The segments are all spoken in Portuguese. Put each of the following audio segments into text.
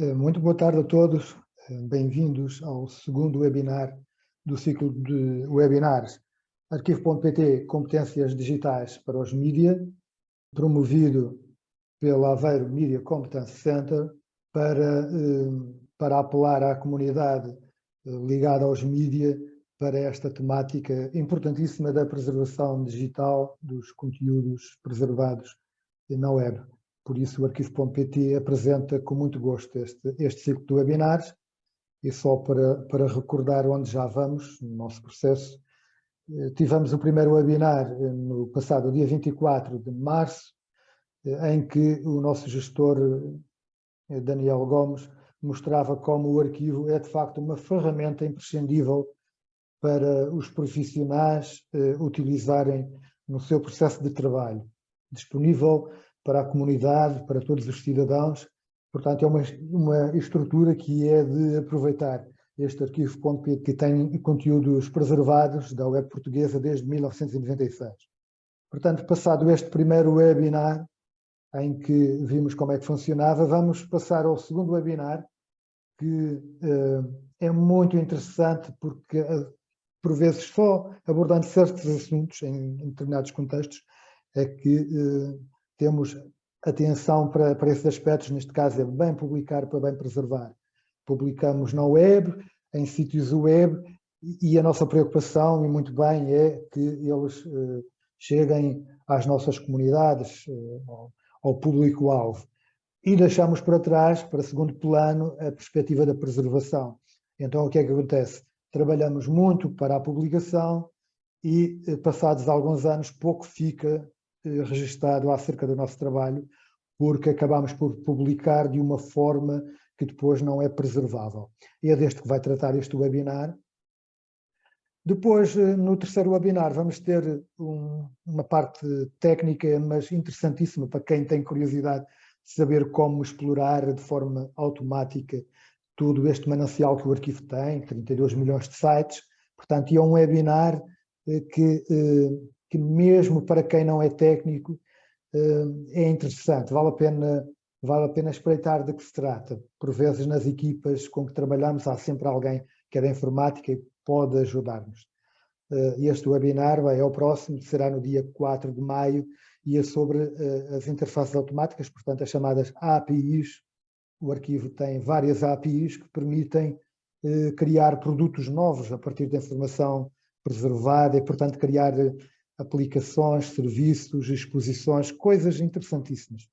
Eh, muito boa tarde a todos, eh, bem-vindos ao segundo webinar do ciclo de webinars Arquivo.pt Competências Digitais para os Mídia, promovido pela Aveiro Media Competence Center para, eh, para apelar à comunidade ligada aos mídia para esta temática importantíssima da preservação digital dos conteúdos preservados na web. Por isso o arquivo.pt apresenta com muito gosto este, este ciclo de webinars. E só para, para recordar onde já vamos no nosso processo, eh, tivemos o primeiro webinar eh, no passado dia 24 de março, eh, em que o nosso gestor Daniel Gomes mostrava como o arquivo é de facto uma ferramenta imprescindível para os profissionais utilizarem no seu processo de trabalho, disponível para a comunidade, para todos os cidadãos. Portanto, é uma, uma estrutura que é de aproveitar este arquivo.pt que tem conteúdos preservados da web portuguesa desde 1996. Portanto, passado este primeiro webinar, em que vimos como é que funcionava, vamos passar ao segundo webinar, que uh, é muito interessante porque, uh, por vezes, só abordando certos assuntos em, em determinados contextos, é que uh, temos atenção para, para esses aspectos, neste caso é bem publicar para bem preservar. Publicamos na web, em sítios web, e a nossa preocupação, e muito bem, é que eles uh, cheguem às nossas comunidades, uh, ao, ao público-alvo. E deixamos para trás, para segundo plano, a perspectiva da preservação. Então, o que é que acontece? Trabalhamos muito para a publicação e, eh, passados alguns anos, pouco fica eh, registado acerca do nosso trabalho, porque acabamos por publicar de uma forma que depois não é preservável. E é deste que vai tratar este webinar. Depois, eh, no terceiro webinar, vamos ter um, uma parte técnica, mas interessantíssima para quem tem curiosidade de saber como explorar de forma automática todo este manancial que o arquivo tem, 32 milhões de sites. Portanto, é um webinar eh, que que mesmo para quem não é técnico eh, é interessante, vale a pena, vale a pena espreitar de que se trata. Por vezes nas equipas com que trabalhamos há sempre alguém que é da informática e pode ajudar-nos. Eh, este webinar vai ao próximo, será no dia 4 de maio e é sobre eh, as interfaces automáticas, portanto as chamadas APIs. O arquivo tem várias APIs que permitem criar produtos novos a partir da informação preservada e, portanto, criar aplicações, serviços, exposições, coisas interessantíssimas.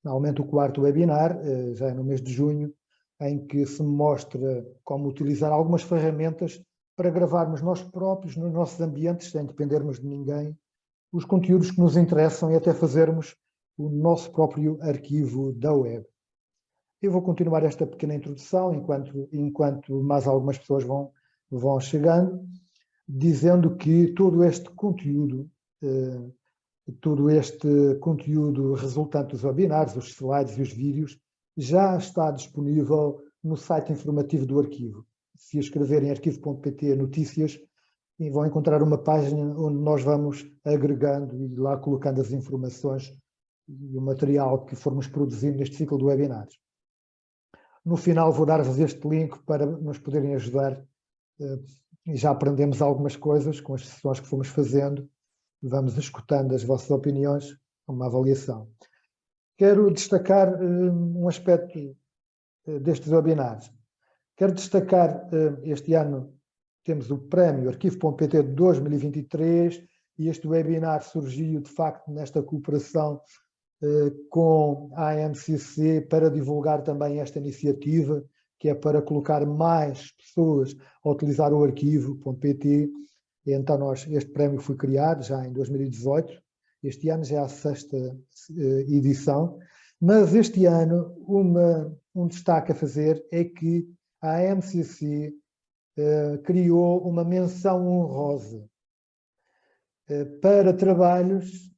Finalmente, o quarto webinar, eh, já é no mês de junho, em que se mostra como utilizar algumas ferramentas para gravarmos nós próprios, nos nossos ambientes, sem dependermos de ninguém, os conteúdos que nos interessam e até fazermos o nosso próprio arquivo da web. Eu vou continuar esta pequena introdução enquanto, enquanto mais algumas pessoas vão, vão chegando dizendo que todo este conteúdo, eh, todo este conteúdo resultante dos webinars, os slides e os vídeos, já está disponível no site informativo do arquivo. Se escreverem arquivo.pt notícias, vão encontrar uma página onde nós vamos agregando e lá colocando as informações e o material que formos produzindo neste ciclo de webinars. No final vou dar-vos este link para nos poderem ajudar eh, e já aprendemos algumas coisas com as sessões que fomos fazendo, vamos escutando as vossas opiniões, uma avaliação. Quero destacar uh, um aspecto uh, destes webinars. Quero destacar, uh, este ano temos o prémio Arquivo.pt de 2023 e este webinar surgiu de facto nesta cooperação com a AMCC para divulgar também esta iniciativa que é para colocar mais pessoas a utilizar o arquivo.pt. Então nós, este prémio foi criado já em 2018, este ano já é a sexta uh, edição, mas este ano uma, um destaque a fazer é que a MCC eh, criou uma menção honrosa uh, para trabalhos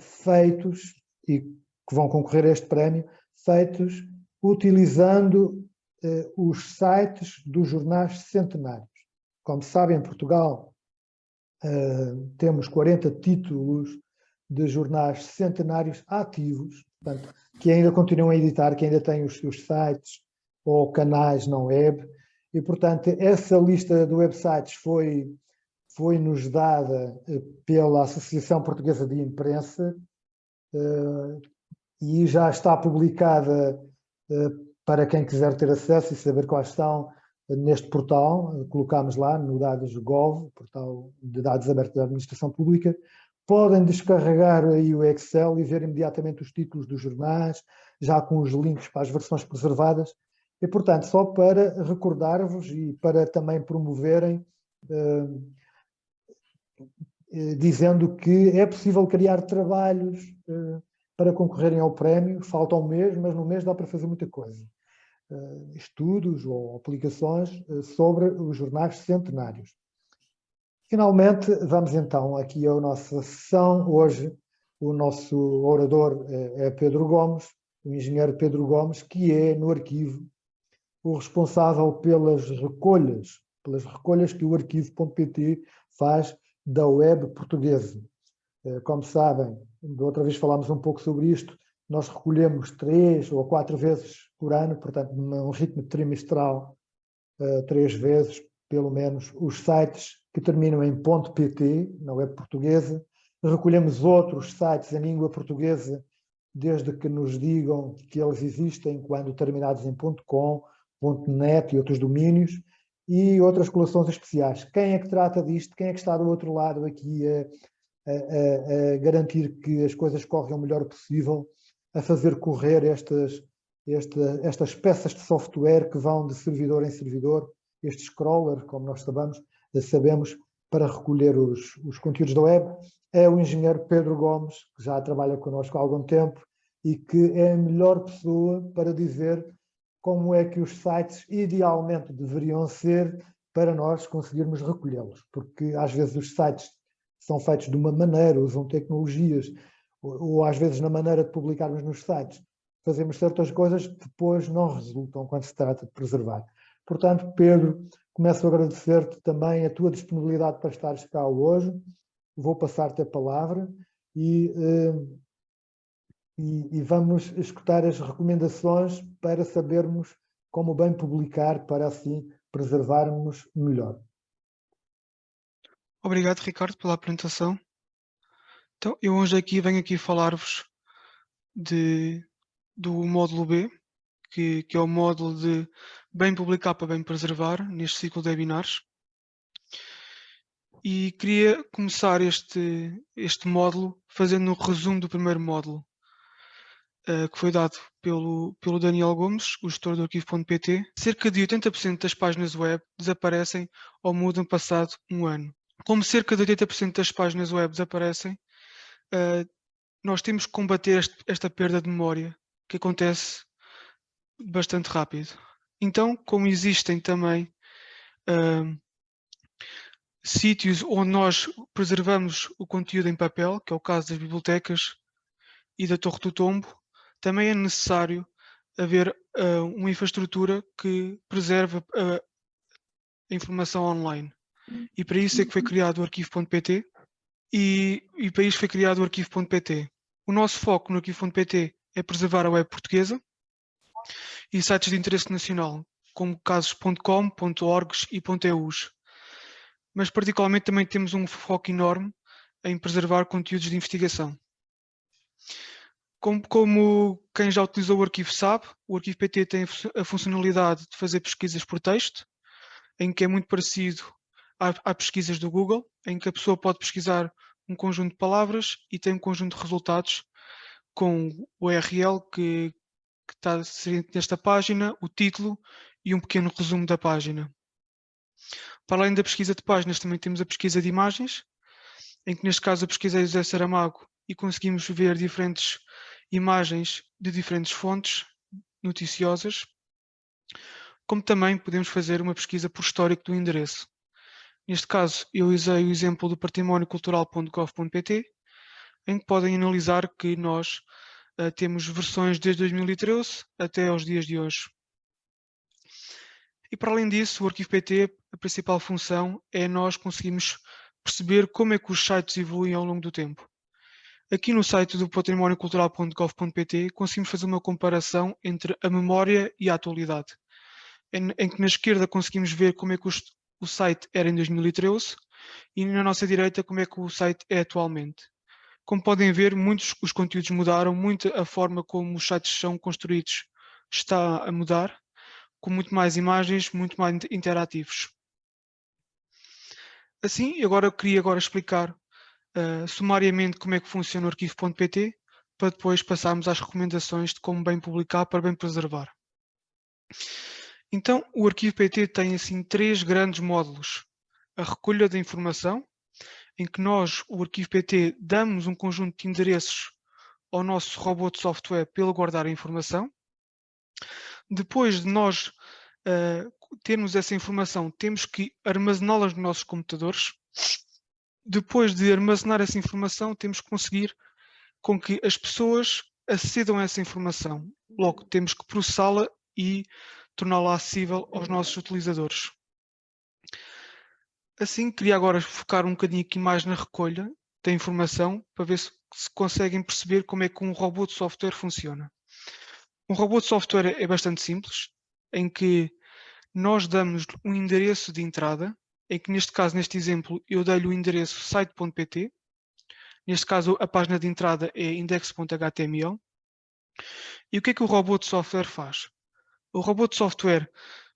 feitos, e que vão concorrer a este prémio, feitos utilizando eh, os sites dos jornais centenários. Como sabem, em Portugal eh, temos 40 títulos de jornais centenários ativos, portanto, que ainda continuam a editar, que ainda têm os seus sites ou canais não web. E, portanto, essa lista de websites foi, foi nos dada eh, pela Associação Portuguesa de Imprensa e já está publicada para quem quiser ter acesso e saber quais estão neste portal. Colocámos lá no Dados Gov, portal de dados abertos da administração pública. Podem descarregar aí o Excel e ver imediatamente os títulos dos jornais, já com os links para as versões preservadas. E, portanto, só para recordar-vos e para também promoverem, eh, eh, dizendo que é possível criar trabalhos eh, para concorrerem ao prémio, falta um mês, mas no mês dá para fazer muita coisa. estudos ou aplicações sobre os jornais centenários. Finalmente, vamos então aqui à nossa sessão. Hoje, o nosso orador é Pedro Gomes, o engenheiro Pedro Gomes, que é no arquivo o responsável pelas recolhas, pelas recolhas que o arquivo.pt faz da web portuguesa. Eh, como sabem, da outra vez falámos um pouco sobre isto, nós recolhemos três ou quatro vezes por ano, portanto, num ritmo trimestral, eh, três vezes, pelo menos, os sites que terminam em .pt, na web portuguesa. Recolhemos outros sites em língua portuguesa desde que nos digam que eles existem quando terminados em .com, .net e outros domínios, e outras coleções especiais. Quem é que trata disto? Quem é que está do outro lado aqui a, a, a garantir que as coisas correm o melhor possível, a fazer correr estas, esta, estas peças de software que vão de servidor em servidor, este scroller, como nós sabemos, sabemos para recolher os, os conteúdos da web, é o engenheiro Pedro Gomes, que já trabalha connosco há algum tempo e que é a melhor pessoa para dizer como é que os sites idealmente deveriam ser para nós conseguirmos recolhê-los, porque às vezes os sites são feitos de uma maneira, usam tecnologias, ou, ou, às vezes na maneira de publicarmos nos sites fazemos certas coisas que depois não resultam quando se trata de preservar. Portanto, Pedro, começo a agradecer-te também a tua disponibilidade para estares cá hoje, vou passar-te a palavra e eh, e, e vamos escutar as recomendações para sabermos como bem publicar para assim preservarmos melhor. Obrigado, Ricardo, pela apresentação. Então, eu hoje aqui venho aqui falar-vos do módulo B, que, que, é o módulo de bem publicar para bem preservar, neste ciclo de webinars. E queria começar este, este módulo fazendo um resumo do primeiro módulo, uh, que foi dado pelo, pelo Daniel Gomes, o gestor do arquivo.pt, cerca de 80% das páginas web desaparecem ou mudam passado um ano. Como cerca de 80% das páginas web desaparecem, uh, nós temos que combater este, esta perda de memória, que acontece bastante rápido. Então, como existem também uh, sítios onde nós preservamos o conteúdo em papel, que é o caso das bibliotecas e da Torre do Tombo, também é necessário haver uh, uma infraestrutura que preserve uh, a informação online. E para isso é que foi criado o arquivo.pt e, e para isso foi criado o arquivo.pt. O nosso foco no arquivo.pt é preservar a web portuguesa e sites de interesse nacional, como casos.com, .orgs e .eus. Mas particularmente também temos um foco enorme em preservar conteúdos de investigação. Como, como, quem já utilizou o arquivo sabe, o arquivo PT tem a funcionalidade de fazer pesquisas por texto, em que é muito parecido a, a pesquisas do Google, em que a pessoa pode pesquisar um conjunto de palavras e tem um conjunto de resultados com o URL que, que está nesta página, o título e um pequeno resumo da página. Para além da pesquisa de páginas, também temos a pesquisa de imagens, em que neste caso a pesquisei José Saramago e conseguimos ver diferentes imagens de diferentes fontes noticiosas, como também podemos fazer uma pesquisa por histórico do endereço. Neste caso, eu usei o exemplo do patrimóniocultural.gov.pt, em que podem analisar que nós uh, temos versões desde 2013 até aos dias de hoje. E para além disso, o arquivo PT, a principal função é nós conseguimos perceber como é que os sites evoluem ao longo do tempo. Aqui no site do patrimóniocultural.gov.pt conseguimos fazer uma comparação entre a memória e a atualidade. em, em, que na esquerda conseguimos ver como é que o, o site era em 2013 e na nossa direita como é que o site é atualmente. Como podem ver, muitos os conteúdos mudaram, muito a forma como os sites são construídos está a mudar, com muito mais imagens, muito mais interativos. Assim, agora eu queria agora explicar uh, sumariamente como é que funciona o arquivo.pt, para depois passarmos às recomendações de como bem publicar para bem preservar. Então, o arquivo PT tem assim três grandes módulos. A recolha da informação, em que nós, o arquivo PT, damos um conjunto de endereços ao nosso robô de software ele guardar a informação. Depois de nós uh, termos essa informação, temos que armazená-las nos nossos computadores. Depois de armazenar essa informação, temos que conseguir com que as pessoas acedam a essa informação. Logo, temos que processá-la e torná-la acessível aos nossos utilizadores. Assim, queria agora focar um bocadinho aqui mais na recolha da informação para ver se, se conseguem perceber como é que um robô de software funciona. Um robô de software é bastante simples, em que nós damos um endereço de entrada, em que neste caso, neste exemplo, eu dei-lhe o endereço site.pt, neste caso a página de entrada é index.html, e o que é que o robô de software faz? O robô de software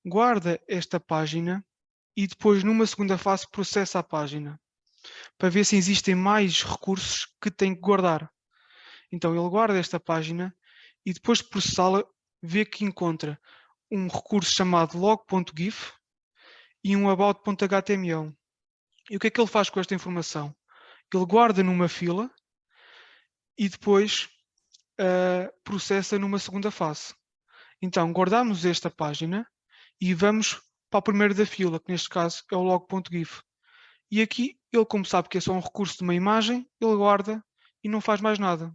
guarda esta página e depois numa segunda fase processa a página para ver se existem mais recursos que tem que guardar. Então ele guarda esta página e depois de processá-la vê que encontra um recurso chamado log.gif e um about.html. E o que é que ele faz com esta informação? Ele guarda numa fila e depois uh, processa numa segunda fase. Então, guardamos esta página e vamos para o primeiro da fila, que neste caso é o log.gif. E aqui, ele como sabe que é só um recurso de uma imagem, ele guarda e não faz mais nada.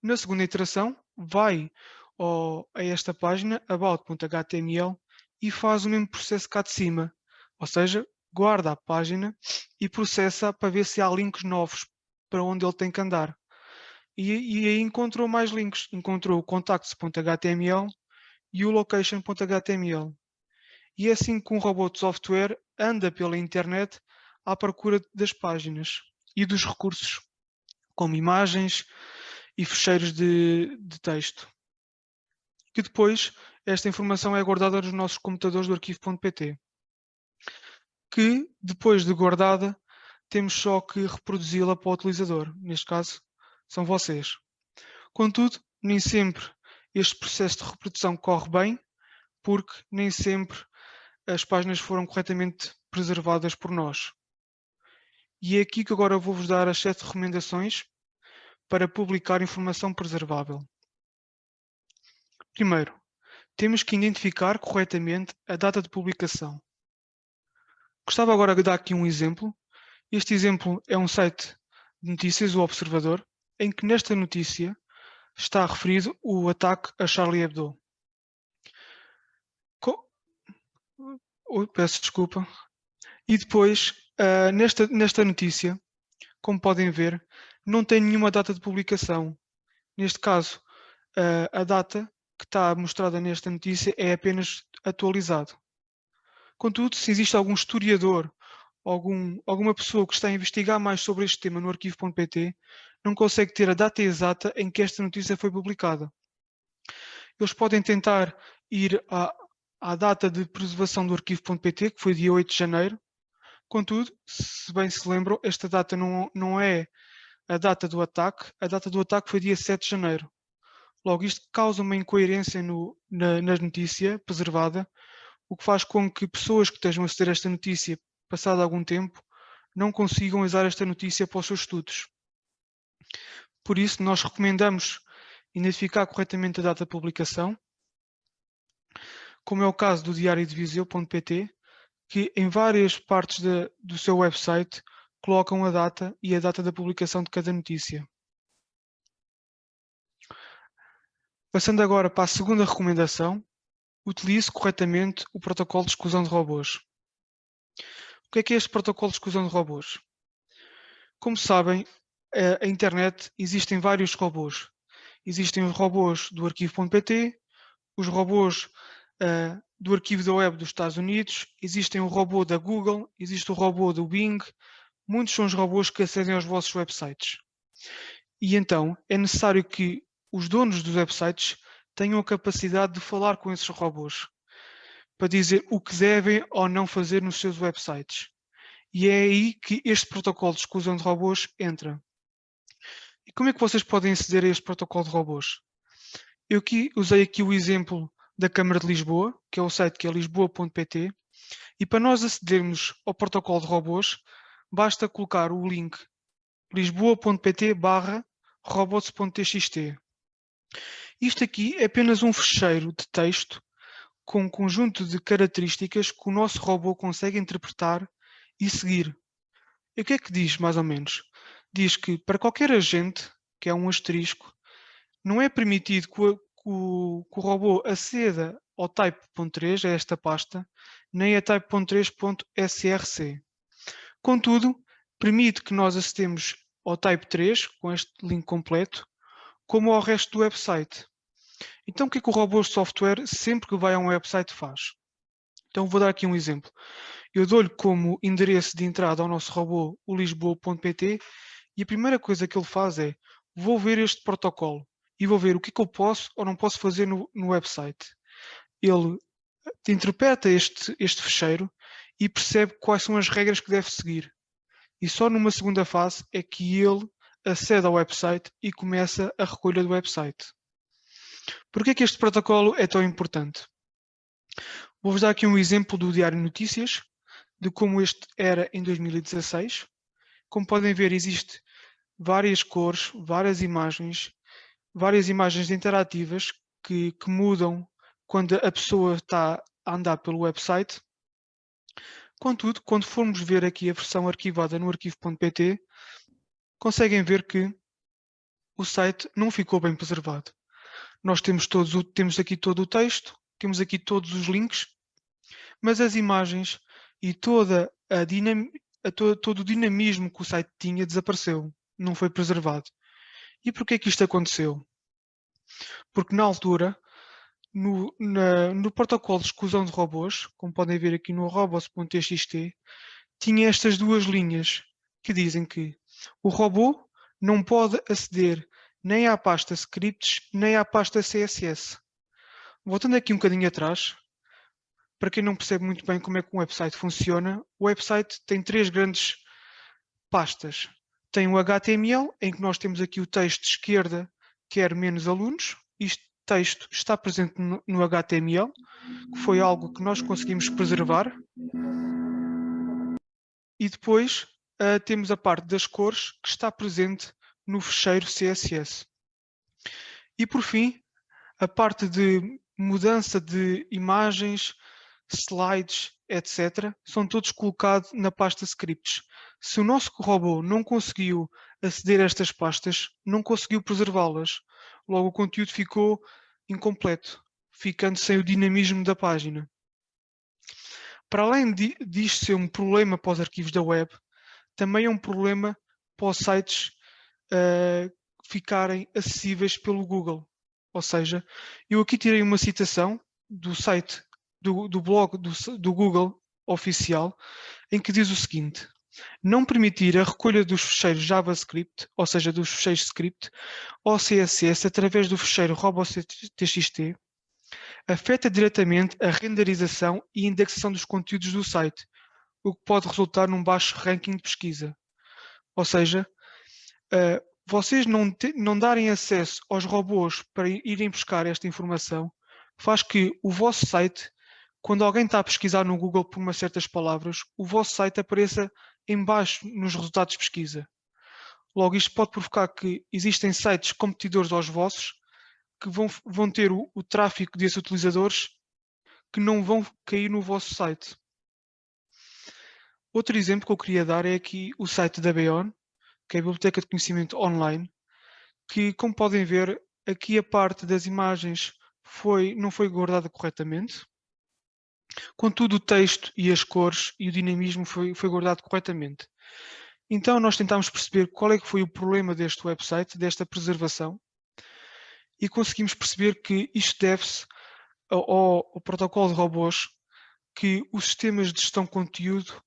Na segunda iteração, vai ao, a esta página, about.html, e faz o mesmo processo cá de cima. Ou seja, guarda a página e processa para ver se há links novos para onde ele tem que andar. E, e aí encontrou mais links. Encontrou o contacts.html e o location.html. E é assim que um robô de software anda pela internet à procura das páginas e dos recursos, como imagens e fecheiros de, de texto. Que depois esta informação é guardada nos nossos computadores do arquivo.pt que depois de guardada temos só que reproduzi-la para o utilizador, neste caso são vocês. Contudo, nem sempre este processo de reprodução corre bem, porque nem sempre as páginas foram corretamente preservadas por nós. E é aqui que agora vou-vos dar as sete recomendações para publicar informação preservável. Primeiro, temos que identificar corretamente a data de publicação. Gostava agora de dar aqui um exemplo. Este exemplo é um site de notícias, o Observador, em que nesta notícia está referido o ataque a Charlie Hebdo. Co peço desculpa. E depois, uh, nesta, nesta notícia, como podem ver, não tem nenhuma data de publicação. Neste caso, uh, a data que está mostrada nesta notícia é apenas atualizado. Contudo, se existe algum historiador, algum, alguma pessoa que está a investigar mais sobre este tema no arquivo.pt, não consegue ter a data exata em que esta notícia foi publicada. Eles podem tentar ir à, à data de preservação do arquivo.pt, que foi dia 8 de janeiro. Contudo, se bem se lembram, esta data não, não é a data do ataque, a data do ataque foi dia 7 de janeiro. Logo, isto causa uma incoerência no, na, na notícia preservada, o que faz com que pessoas que estejam a aceder a esta notícia passado algum tempo não consigam usar esta notícia para os seus estudos. Por isso, nós recomendamos identificar corretamente a data de publicação, como é o caso do diário de Viseu.pt, que em várias partes de, do seu website colocam a data e a data da publicação de cada notícia. Passando agora para a segunda recomendação, utilize corretamente o protocolo de exclusão de robôs. O que é que é este protocolo de exclusão de robôs? Como sabem, a internet existem vários robôs. Existem os robôs do arquivo.pt, os robôs uh, do arquivo da web dos Estados Unidos, existem o robô da Google, existe o robô do Bing, muitos são os robôs que acedem aos vossos websites. E então é necessário que os donos dos websites tenham a capacidade de falar com esses robôs para dizer o que devem ou não fazer nos seus websites. E é aí que este protocolo de exclusão de robôs entra. E como é que vocês podem aceder a este protocolo de robôs? Eu aqui usei aqui o exemplo da Câmara de Lisboa, que é o site que é lisboa.pt, e para nós acedermos ao protocolo de robôs, basta colocar o link lisboa.pt barra robots.txt. Isto aqui é apenas um fecheiro de texto com um conjunto de características que o nosso robô consegue interpretar e seguir. E o que é que diz, mais ou menos? Diz que para qualquer agente, que é um asterisco, não é permitido que o, que o, que o robô aceda ao type.3, a esta pasta, nem a type.3.src. Contudo, permite que nós acedemos ao Type 3, com este link completo, como ao resto do website. Então, o que é que o robô software, sempre que vai a um website, faz? Então, vou dar aqui um exemplo. Eu dou-lhe como endereço de entrada ao nosso robô o lisboa.pt e a primeira coisa que ele faz é vou ver este protocolo e vou ver o que é que eu posso ou não posso fazer no, no website. Ele interpreta este, este fecheiro e percebe quais são as regras que deve seguir. E só numa segunda fase é que ele acede ao website e começa a recolha do website. Por que este protocolo é tão importante? Vou-vos dar aqui um exemplo do Diário Notícias, de como este era em 2016. Como podem ver, existe várias cores, várias imagens, várias imagens interativas que, que mudam quando a pessoa está a andar pelo website. Contudo, quando formos ver aqui a versão arquivada no arquivo.pt, conseguem ver que o site não ficou bem preservado. Nós temos, todos, temos aqui todo o texto, temos aqui todos os links, mas as imagens e toda a dinam, a to, todo o dinamismo que o site tinha desapareceu, não foi preservado. E porquê que isto aconteceu? Porque na altura no, na, no protocolo de exclusão de robôs, como podem ver aqui no robots.txt, tinha estas duas linhas que dizem que o robô não pode aceder nem à pasta scripts, nem à pasta CSS. Voltando aqui um bocadinho atrás, para quem não percebe muito bem como é que um website funciona, o website tem três grandes pastas. Tem o HTML, em que nós temos aqui o texto de esquerda, quer menos alunos. Isto texto está presente no, no HTML, que foi algo que nós conseguimos preservar. E depois uh, temos a parte das cores, que está presente no fecheiro CSS. E por fim, a parte de mudança de imagens, slides, etc., são todos colocados na pasta scripts. Se o nosso robô não conseguiu aceder a estas pastas, não conseguiu preservá-las. Logo o conteúdo ficou incompleto, ficando sem o dinamismo da página. Para além disto ser um problema para os arquivos da web, também é um problema para os sites uh, ficarem acessíveis pelo Google. Ou seja, eu aqui tirei uma citação do site, do, do blog do, do Google oficial, em que diz o seguinte, não permitir a recolha dos fecheiros JavaScript, ou seja, dos fecheiros script, ou CSS através do fecheiro robots.txt, afeta diretamente a renderização e indexação dos conteúdos do site, o que pode resultar num baixo ranking de pesquisa. Ou seja, uh, vocês não, te, não darem acesso aos robôs para irem buscar esta informação faz que o vosso site, quando alguém está a pesquisar no Google por umas certas palavras, o vosso site apareça em baixo nos resultados de pesquisa. Logo, isto pode provocar que existem sites competidores aos vossos que vão, vão ter o, o tráfego desses utilizadores que não vão cair no vosso site. Outro exemplo que eu queria dar é aqui o site da Beon, que é a Biblioteca de Conhecimento Online, que, como podem ver, aqui a parte das imagens foi, não foi guardada corretamente, contudo o texto e as cores e o dinamismo foi, foi guardado corretamente. Então nós tentámos perceber qual é que foi o problema deste website, desta preservação, e conseguimos perceber que isto deve-se ao, ao protocolo de robôs que os sistemas de gestão de conteúdo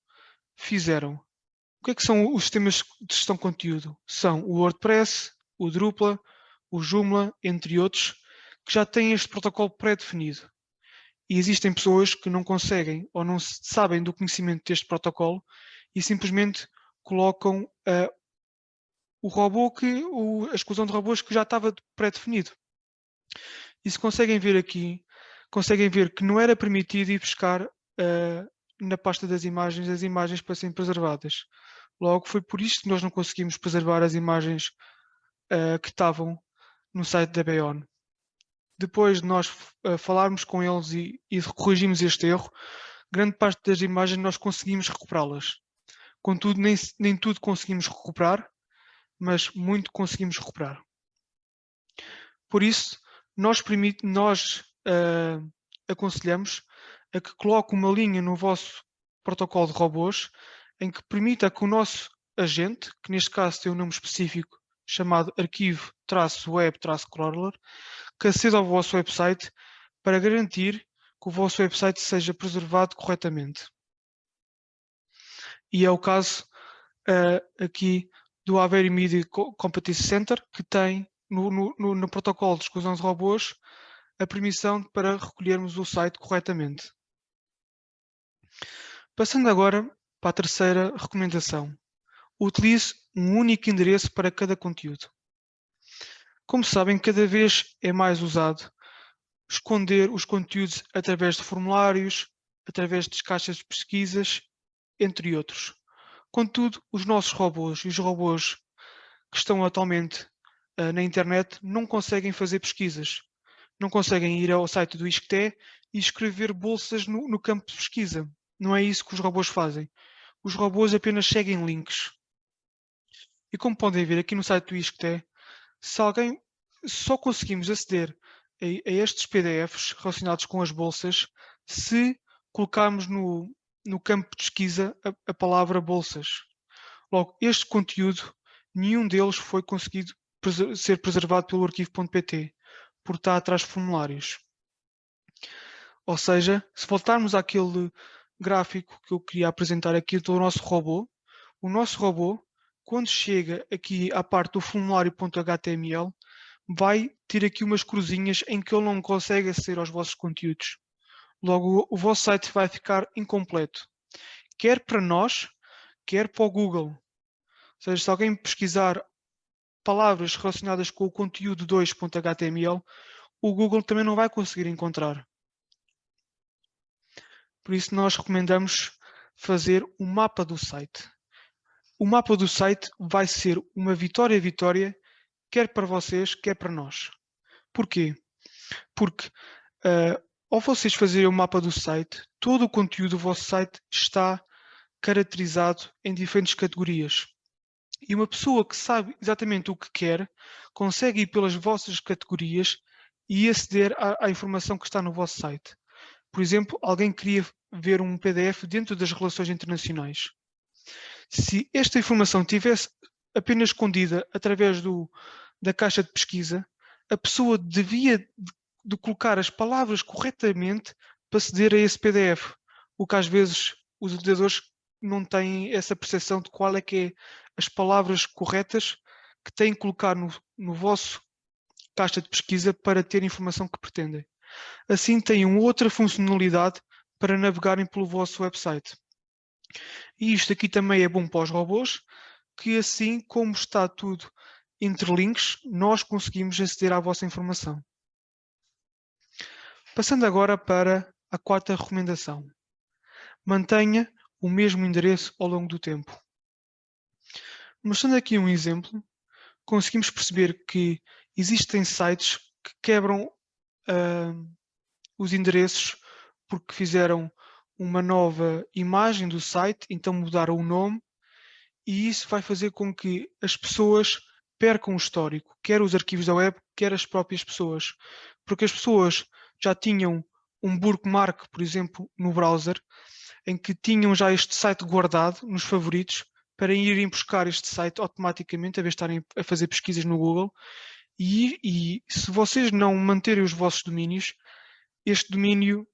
fizeram. O que é que são os sistemas de gestão de conteúdo? São o WordPress, o Drupal, o Joomla, entre outros, que já têm este protocolo pré-definido. E existem pessoas que não conseguem ou não sabem do conhecimento deste protocolo e simplesmente colocam uh, o robô que, o, a exclusão de robôs que já estava pré-definido. E se conseguem ver aqui, conseguem ver que não era permitido ir buscar uh, na pasta das imagens as imagens para serem preservadas. Logo, foi por isso que nós não conseguimos preservar as imagens uh, que estavam no site da Beon. Depois de nós uh, falarmos com eles e, e este erro, grande parte das imagens nós conseguimos recuperá-las. Contudo, nem, nem tudo conseguimos recuperar, mas muito conseguimos recuperar. Por isso, nós, nós uh, aconselhamos a que coloque uma linha no vosso protocolo de robôs em que permita que o nosso agente, que neste caso tem um nome específico chamado arquivo-web-crawler, que aceda ao vosso website para garantir que o vosso website seja preservado corretamente. E é o caso uh, aqui do Avery Media Competence Center, que tem no, no, no, protocolo de exclusão de robôs a permissão para recolhermos o site corretamente. Passando agora para a terceira recomendação. Utilize um único endereço para cada conteúdo. Como sabem, cada vez é mais usado esconder os conteúdos através de formulários, através de caixas de pesquisas, entre outros. Contudo, os nossos robôs e os robôs que estão atualmente uh, na internet não conseguem fazer pesquisas. Não conseguem ir ao site do ISCTE e escrever bolsas no, no campo de pesquisa. Não é isso que os robôs fazem. Os robôs apenas seguem links. E como podem ver aqui no site do ISCTE, se alguém só conseguimos aceder a, a estes PDFs relacionados com as bolsas se colocarmos no, no campo de pesquisa a, a palavra bolsas. Logo, este conteúdo, nenhum deles foi conseguido preser ser preservado pelo arquivo.pt, por estar atrás de formulários. Ou seja, se voltarmos àquele gráfico que eu queria apresentar aqui do nosso robô, o nosso robô, quando chega aqui à parte do formulário.html, vai ter aqui umas cruzinhas em que ele não consegue aceder aos vossos conteúdos. Logo, o vosso site vai ficar incompleto. Quer para nós, quer para o Google. Ou seja, se alguém pesquisar palavras relacionadas com o conteúdo 2.html, o Google também não vai conseguir encontrar. Por isso nós recomendamos fazer o um mapa do site. O mapa do site vai ser uma vitória-vitória, quer para vocês, quer para nós. Porquê? Porque uh, ao vocês fazerem o mapa do site, todo o conteúdo do vosso site está caracterizado em diferentes categorias. E uma pessoa que sabe exatamente o que quer, consegue ir pelas vossas categorias e aceder à, à informação que está no vosso site. Por exemplo, alguém queria ver um PDF dentro das relações internacionais. Se esta informação tivesse apenas escondida através do, da caixa de pesquisa, a pessoa devia de colocar as palavras corretamente para aceder a esse PDF, o que às vezes os utilizadores não têm essa percepção de qual é que é as palavras corretas que têm que colocar no, no vosso caixa de pesquisa para ter a informação que pretendem. Assim têm outra funcionalidade para navegarem pelo vosso website. E isto aqui também é bom para os robôs, que assim como está tudo entre links, nós conseguimos aceder à vossa informação. Passando agora para a quarta recomendação. Mantenha o mesmo endereço ao longo do tempo. Mostrando aqui um exemplo, conseguimos perceber que existem sites que quebram uh, os endereços porque fizeram uma nova imagem do site, então mudaram o nome, e isso vai fazer com que as pessoas percam o histórico, quer os arquivos da web, quer as próprias pessoas. Porque as pessoas já tinham um bookmark, por exemplo, no browser, em que tinham já este site guardado nos favoritos para irem buscar este site automaticamente, a vez de estarem a fazer pesquisas no Google. E, e se vocês não manterem os vossos domínios, este domínio,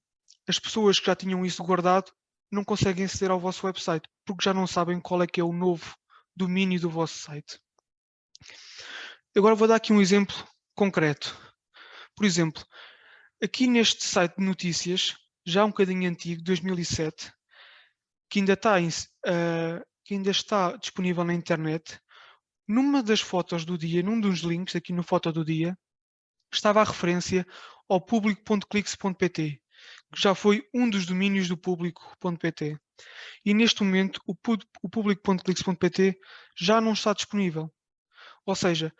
as pessoas que já tinham isso guardado não conseguem aceder ao vosso website, porque já não sabem qual é que é o novo domínio do vosso site. Agora vou dar aqui um exemplo concreto. Por exemplo, aqui neste site de notícias, já um bocadinho antigo, 2007, que ainda está, uh, que ainda está disponível na internet, numa das fotos do dia, num dos links aqui no foto do dia, estava a referência ao público.clix.pt, já foi um dos domínios do público.pt. E neste momento o, o público.clix.pt já não está disponível. Ou seja,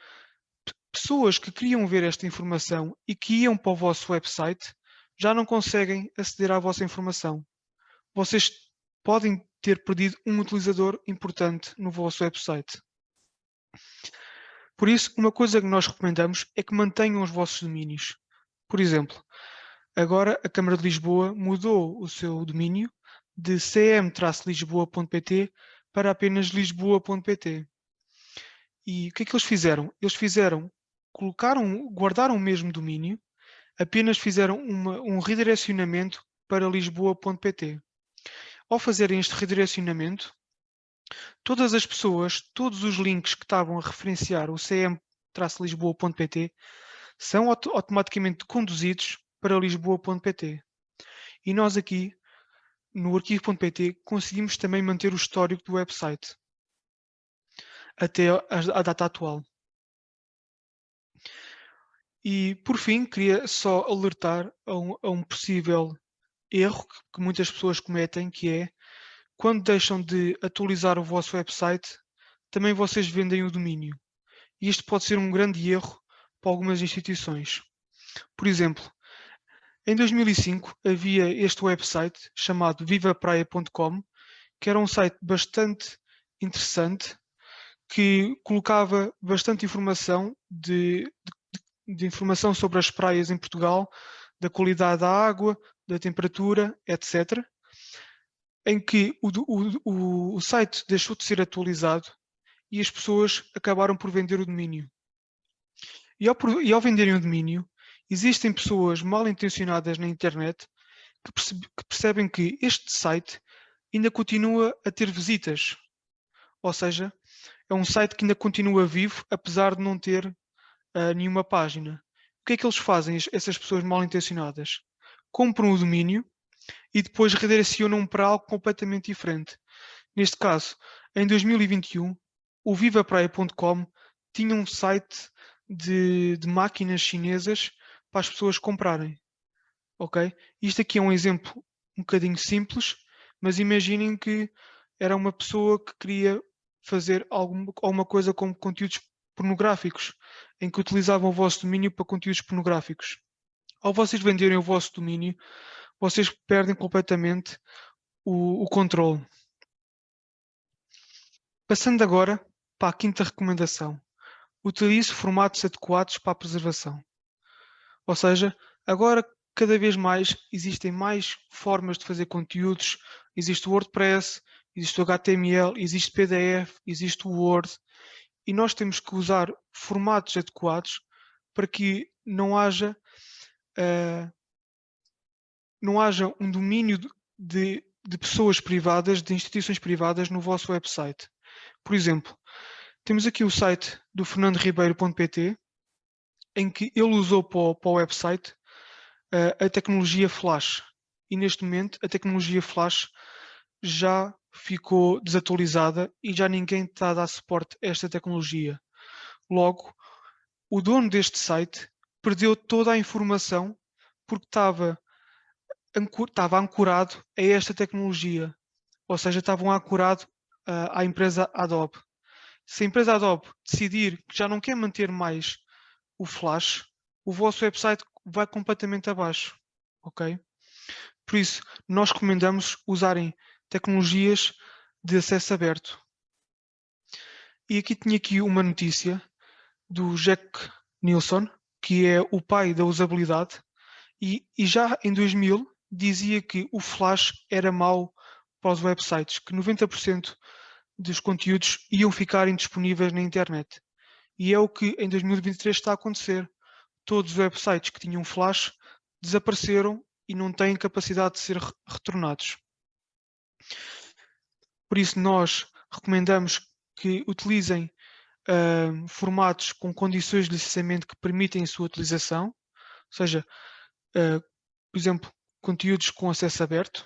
pessoas que queriam ver esta informação e que iam para o vosso website já não conseguem aceder à vossa informação. Vocês podem ter perdido um utilizador importante no vosso website. Por isso, uma coisa que nós recomendamos é que mantenham os vossos domínios. Por exemplo, agora a Câmara de Lisboa mudou o seu domínio de cm-lisboa.pt para apenas lisboa.pt. E o que é que eles fizeram? Eles fizeram, colocaram, guardaram o mesmo domínio, apenas fizeram uma, um redirecionamento para lisboa.pt. Ao fazerem este redirecionamento, todas as pessoas, todos os links que estavam a referenciar o cm-lisboa.pt são auto automaticamente conduzidos para lisboa.pt. E nós aqui, no arquivo.pt, conseguimos também manter o histórico do website até a, data atual. E, por fim, queria só alertar a um, a um possível erro que, que muitas pessoas cometem, que é quando deixam de atualizar o vosso website, também vocês vendem o domínio. E isto pode ser um grande erro para algumas instituições. Por exemplo, em 2005 havia este website chamado vivapraia.com, que era um site bastante interessante, que colocava bastante informação de, de, de informação sobre as praias em Portugal, da qualidade da água, da temperatura, etc em que o, o, o, site deixou de ser atualizado e as pessoas acabaram por vender o domínio. E ao, e ao venderem o domínio, existem pessoas mal intencionadas na internet que, que percebem que este site ainda continua a ter visitas. Ou seja, é um site que ainda continua vivo, apesar de não ter uh, nenhuma página. O que é que eles fazem, essas pessoas mal intencionadas? Compram o domínio e depois redirecionam para algo completamente diferente. Neste caso, em 2021, o vivapraia.com tinha um site de, de, máquinas chinesas para as pessoas comprarem. Ok? Isto aqui é um exemplo um bocadinho simples, mas imaginem que era uma pessoa que queria fazer alguma, alguma coisa como conteúdos pornográficos, em que utilizavam o vosso domínio para conteúdos pornográficos. Ao vocês venderem o vosso domínio, vocês perdem completamente o, o controle. Passando agora para a quinta recomendação. Utilize formatos adequados para a preservação. Ou seja, agora cada vez mais existem mais formas de fazer conteúdos. Existe o WordPress, existe o HTML, existe PDF, existe o Word. E nós temos que usar formatos adequados para que não haja uh, não haja um domínio de, de pessoas privadas, de instituições privadas no vosso website. Por exemplo, temos aqui o site do fernandoribeiro.pt em que ele usou para o, para o website uh, a tecnologia Flash e neste momento a tecnologia Flash já ficou desatualizada e já ninguém está a dar suporte a esta tecnologia. Logo, o dono deste site perdeu toda a informação porque estava estava ancorado a esta tecnologia, ou seja, estavam ancorado uh, à empresa Adobe. Se a empresa Adobe decidir que já não quer manter mais o Flash, o vosso website vai completamente abaixo, ok? Por isso, nós recomendamos usarem tecnologias de acesso aberto. E aqui tinha aqui uma notícia do Jack Nilsson, que é o pai da usabilidade, e, e já em 2000 dizia que o Flash era mau para os websites, que 90% dos conteúdos iam ficar indisponíveis na internet. E é o que em 2023 está a acontecer. Todos os websites que tinham Flash desapareceram e não têm capacidade de ser retornados. Por isso, nós recomendamos que utilizem uh, formatos com condições de licenciamento que permitem a sua utilização, ou seja, uh, por exemplo, conteúdos com acesso aberto,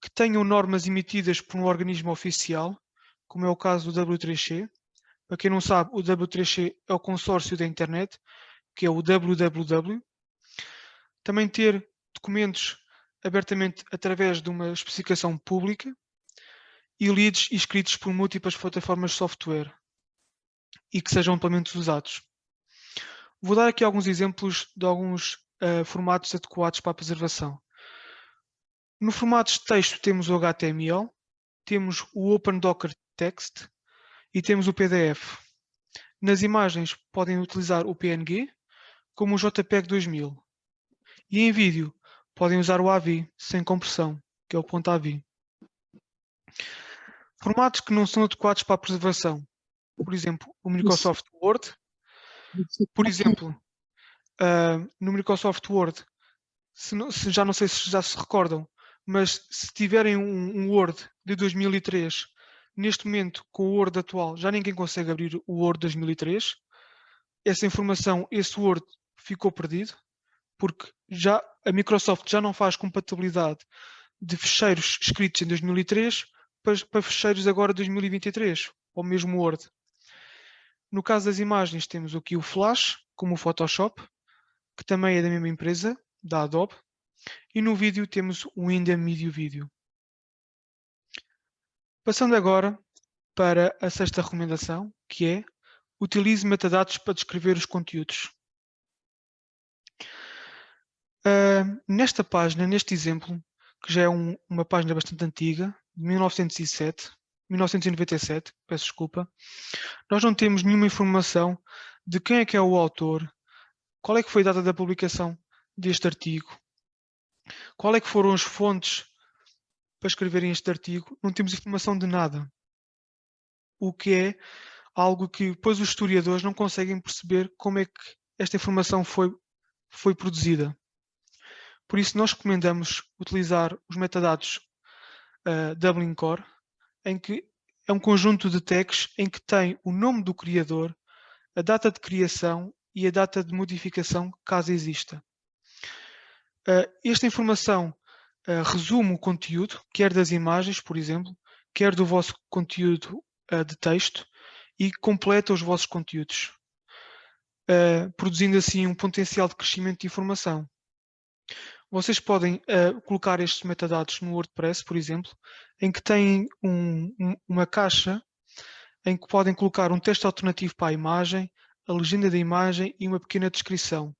que tenham normas emitidas por um organismo oficial, como é o caso do W3C. Para quem não sabe, o W3C é o consórcio da internet, que é o www. Também ter documentos abertamente através de uma especificação pública e lidos escritos por múltiplas plataformas de software e que sejam amplamente usados. Vou dar aqui alguns exemplos de alguns uh, formatos adequados para a preservação. No formato de texto temos o HTML, temos o Open Docker Text e temos o PDF. Nas imagens podem utilizar o PNG como o JPEG 2000. E em vídeo podem usar o AVI sem compressão, que é o ponto .avi. Formatos que não são adequados para a preservação. Por exemplo, o Microsoft Word. Por exemplo, uh, no Microsoft Word, se, não, se, já não sei se já se recordam, mas se tiverem um, um, Word de 2003, neste momento, com o Word atual, já ninguém consegue abrir o Word 2003. Essa informação, esse Word ficou perdido, porque já a Microsoft já não faz compatibilidade de fecheiros escritos em 2003 para, para fecheiros agora de 2023, ou mesmo Word. No caso das imagens, temos aqui o Flash, como o Photoshop, que também é da mesma empresa, da Adobe, e no vídeo temos o India Media Video. Passando agora para a sexta recomendação, que é utilize metadados para descrever os conteúdos. Uh, nesta página, neste exemplo, que já é um, uma página bastante antiga, de 1907, 1997, peço desculpa, nós não temos nenhuma informação de quem é que é o autor, qual é que foi a data da publicação deste artigo, qual é que foram as fontes para escreverem este artigo, não temos informação de nada. O que é algo que depois os historiadores não conseguem perceber como é que esta informação foi, foi produzida. Por isso nós recomendamos utilizar os metadados uh, Dublin Core, em que é um conjunto de tags em que tem o nome do criador, a data de criação e a data de modificação, caso exista. Uh, esta informação uh, resume o conteúdo, quer das imagens, por exemplo, quer do vosso conteúdo uh, de texto e completa os vossos conteúdos, produzindo assim um potencial de crescimento de informação. Vocês podem colocar estes metadados no WordPress, por exemplo, em que têm um, um, uma caixa em que podem colocar um texto alternativo para a imagem, a legenda da imagem e uma pequena descrição.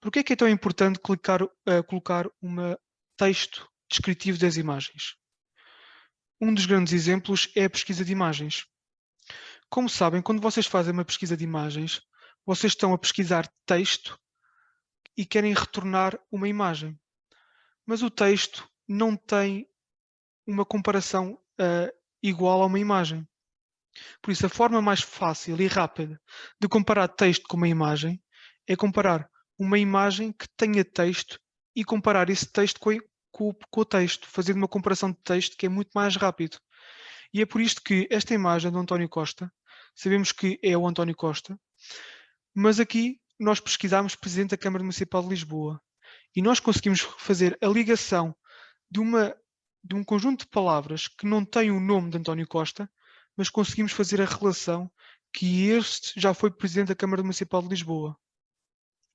Por que é que é tão importante clicar, uh, colocar um texto descritivo das imagens? Um dos grandes exemplos é a pesquisa de imagens. Como sabem, quando vocês fazem uma pesquisa de imagens, vocês estão a pesquisar texto e querem retornar uma imagem. Mas o texto não tem uma comparação uh, igual a uma imagem. Por isso, a forma mais fácil e rápida de comparar texto com uma imagem é comparar uma imagem que tenha texto e comparar esse texto com, com, com, o texto, fazendo uma comparação de texto que é muito mais rápido. E é por isto que esta imagem do António Costa, sabemos que é o António Costa, mas aqui nós pesquisamos Presidente da Câmara Municipal de Lisboa e nós conseguimos fazer a ligação de, uma, de um conjunto de palavras que não tem o nome de António Costa, mas conseguimos fazer a relação que este já foi Presidente da Câmara Municipal de Lisboa.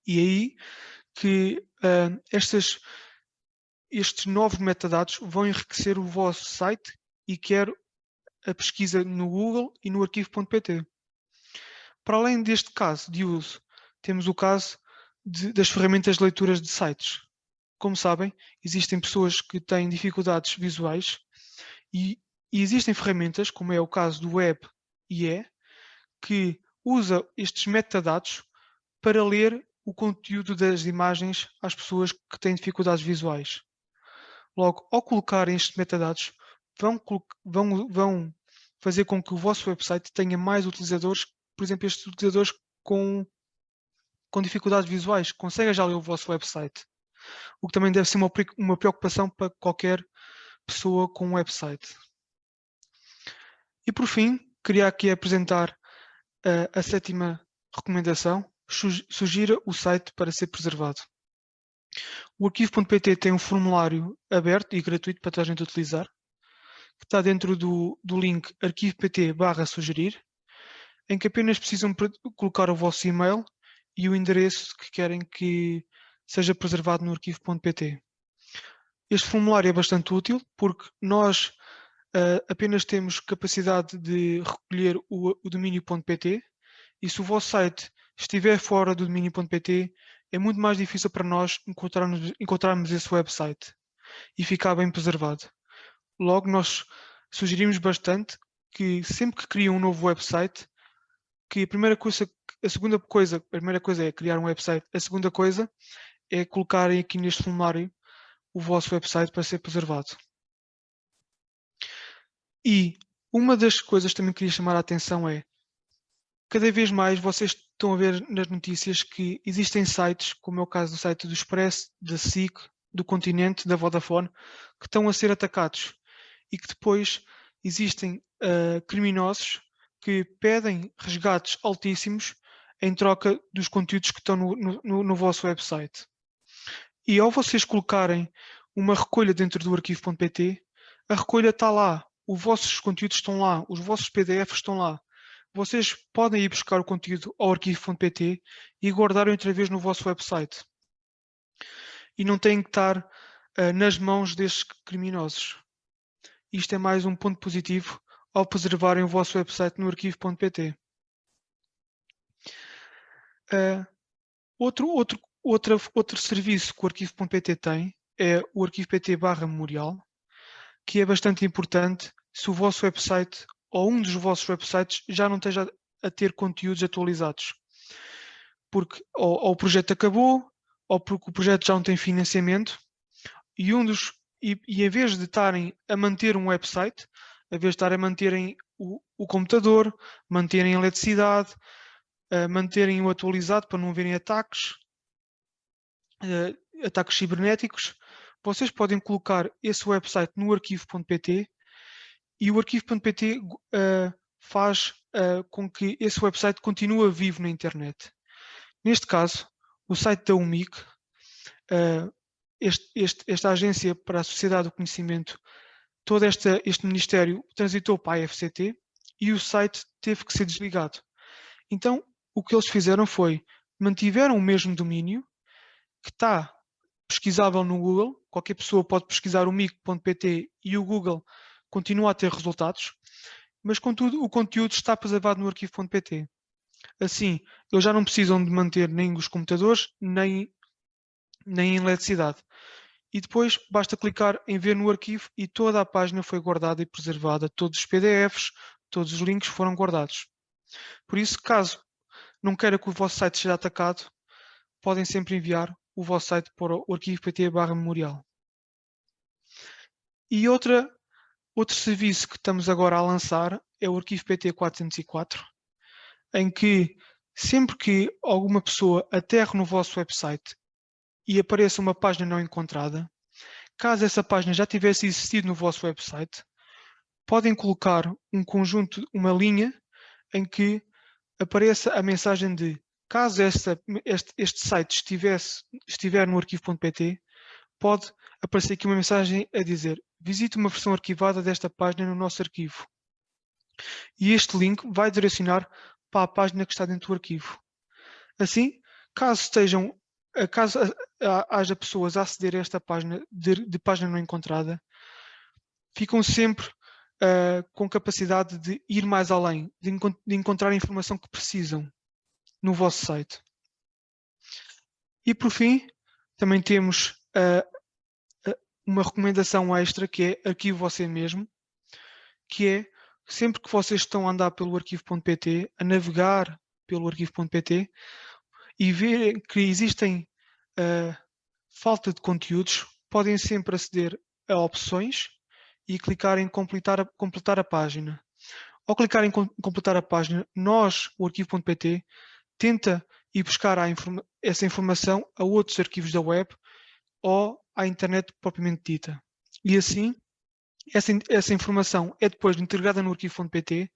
E aí que uh, estes novos metadados vão enriquecer o vosso site e quer a pesquisa no Google e no arquivo.pt. Para além deste caso de uso, temos o caso de, das ferramentas de leituras de sites. Como sabem, existem pessoas que têm dificuldades visuais e, e existem ferramentas, como é o caso do Web IE, que usa estes metadados para ler o conteúdo das imagens às pessoas que têm dificuldades visuais. Logo, ao colocarem estes metadados, vão, vão, vão fazer com que o vosso website tenha mais utilizadores, por exemplo, estes utilizadores com, com dificuldades visuais, conseguem já ler o vosso website. o que também deve ser uma, uma preocupação para qualquer pessoa com um website. E por fim, queria aqui apresentar uh, a sétima recomendação, sugira o site para ser preservado. O arquivo.pt tem um formulário aberto e gratuito para toda a gente utilizar, que está dentro do, do link arquivo.pt barra sugerir, em que apenas precisam colocar o vosso e-mail e o endereço que querem que seja preservado no arquivo.pt. Este formulário é bastante útil porque nós uh, apenas temos capacidade de recolher o, o domínio.pt e se o vosso site estiver fora do domínio.pt é muito mais difícil para nós encontrarmos, encontrarmos esse website e ficar bem preservado. Logo, nós sugerimos bastante que sempre que cria um novo website, que a primeira coisa, a segunda coisa, a primeira coisa é criar um website, a segunda coisa é colocarem aqui neste formulário o vosso website para ser preservado. E uma das coisas que também queria chamar a atenção é cada vez mais vocês estão a ver nas notícias que existem sites, como é o caso do site do Express, da SIC, do Continente, da Vodafone, que estão a ser atacados. E que depois existem uh, criminosos que pedem resgates altíssimos em troca dos conteúdos que estão no, no, no vosso website. E ao vocês colocarem uma recolha dentro do arquivo.pt, a recolha está lá, os vossos conteúdos estão lá, os vossos PDFs estão lá vocês podem ir buscar o conteúdo ao arquivo.pt e guardar outra vez no vosso website. E não têm que estar uh, nas mãos destes criminosos. Isto é mais um ponto positivo ao preservarem o vosso website no arquivo.pt. Uh, outro, outro, outra, outro serviço que o arquivo.pt tem é o arquivo.pt barra memorial, que é bastante importante se o vosso website ou um dos vossos websites já não esteja a ter conteúdos atualizados. Porque ou, ou o projeto acabou, ou porque o projeto já não tem financiamento, e um dos e, e em vez de estarem a manter um website, em vez de estarem a manterem o, o computador, manterem a eletricidade, uh, manterem o atualizado para não haverem ataques, uh, ataques cibernéticos, vocês podem colocar esse website no arquivo.pt e o arquivo.pt uh, eh, faz uh, com que esse website continue vivo na internet. Neste caso, o site da UMIC, uh, este, este, esta agência para a sociedade do conhecimento, todo esta, este ministério transitou para a FCT e o site teve que ser desligado. Então, o que eles fizeram foi, mantiveram o mesmo domínio, que está pesquisável no Google, qualquer pessoa pode pesquisar o mic.pt e o Google continua a ter resultados, mas contudo o conteúdo está preservado no arquivo.pt. Assim, eles já não precisam de manter nem os computadores, nem, nem a eletricidade. E depois basta clicar em ver no arquivo e toda a página foi guardada e preservada. Todos os PDFs, todos os links foram guardados. Por isso, caso não queira que o vosso site seja atacado, podem sempre enviar o vosso site para o arquivo.pt memorial. E outra Outro serviço que estamos agora a lançar é o arquivo PT 404, em que sempre que alguma pessoa aterre no vosso website e apareça uma página não encontrada, caso essa página já tivesse existido no vosso website, podem colocar um conjunto, uma linha em que apareça a mensagem de caso esta, este, este, site estivesse, estiver no arquivo.pt, pode aparecer aqui uma mensagem a dizer visite uma versão arquivada desta página no nosso arquivo. E este link vai direcionar para a página que está dentro do arquivo. Assim, caso estejam, caso haja pessoas a aceder a esta página de, de página não encontrada, ficam sempre uh, com capacidade de ir mais além, de, de, encontrar a informação que precisam no vosso site. E por fim, também temos uh, uma recomendação extra que é arquivo você mesmo, que é sempre que vocês estão a andar pelo arquivo.pt, a navegar pelo arquivo.pt e ver que existem uh, falta de conteúdos, podem sempre aceder a opções e clicar em completar a, completar a página. Ao clicar em completar a página, nós, o arquivo.pt, tenta ir buscar informa essa informação a outros arquivos da web ou à internet propriamente dita. E assim, essa, essa informação é depois integrada no arquivo.pt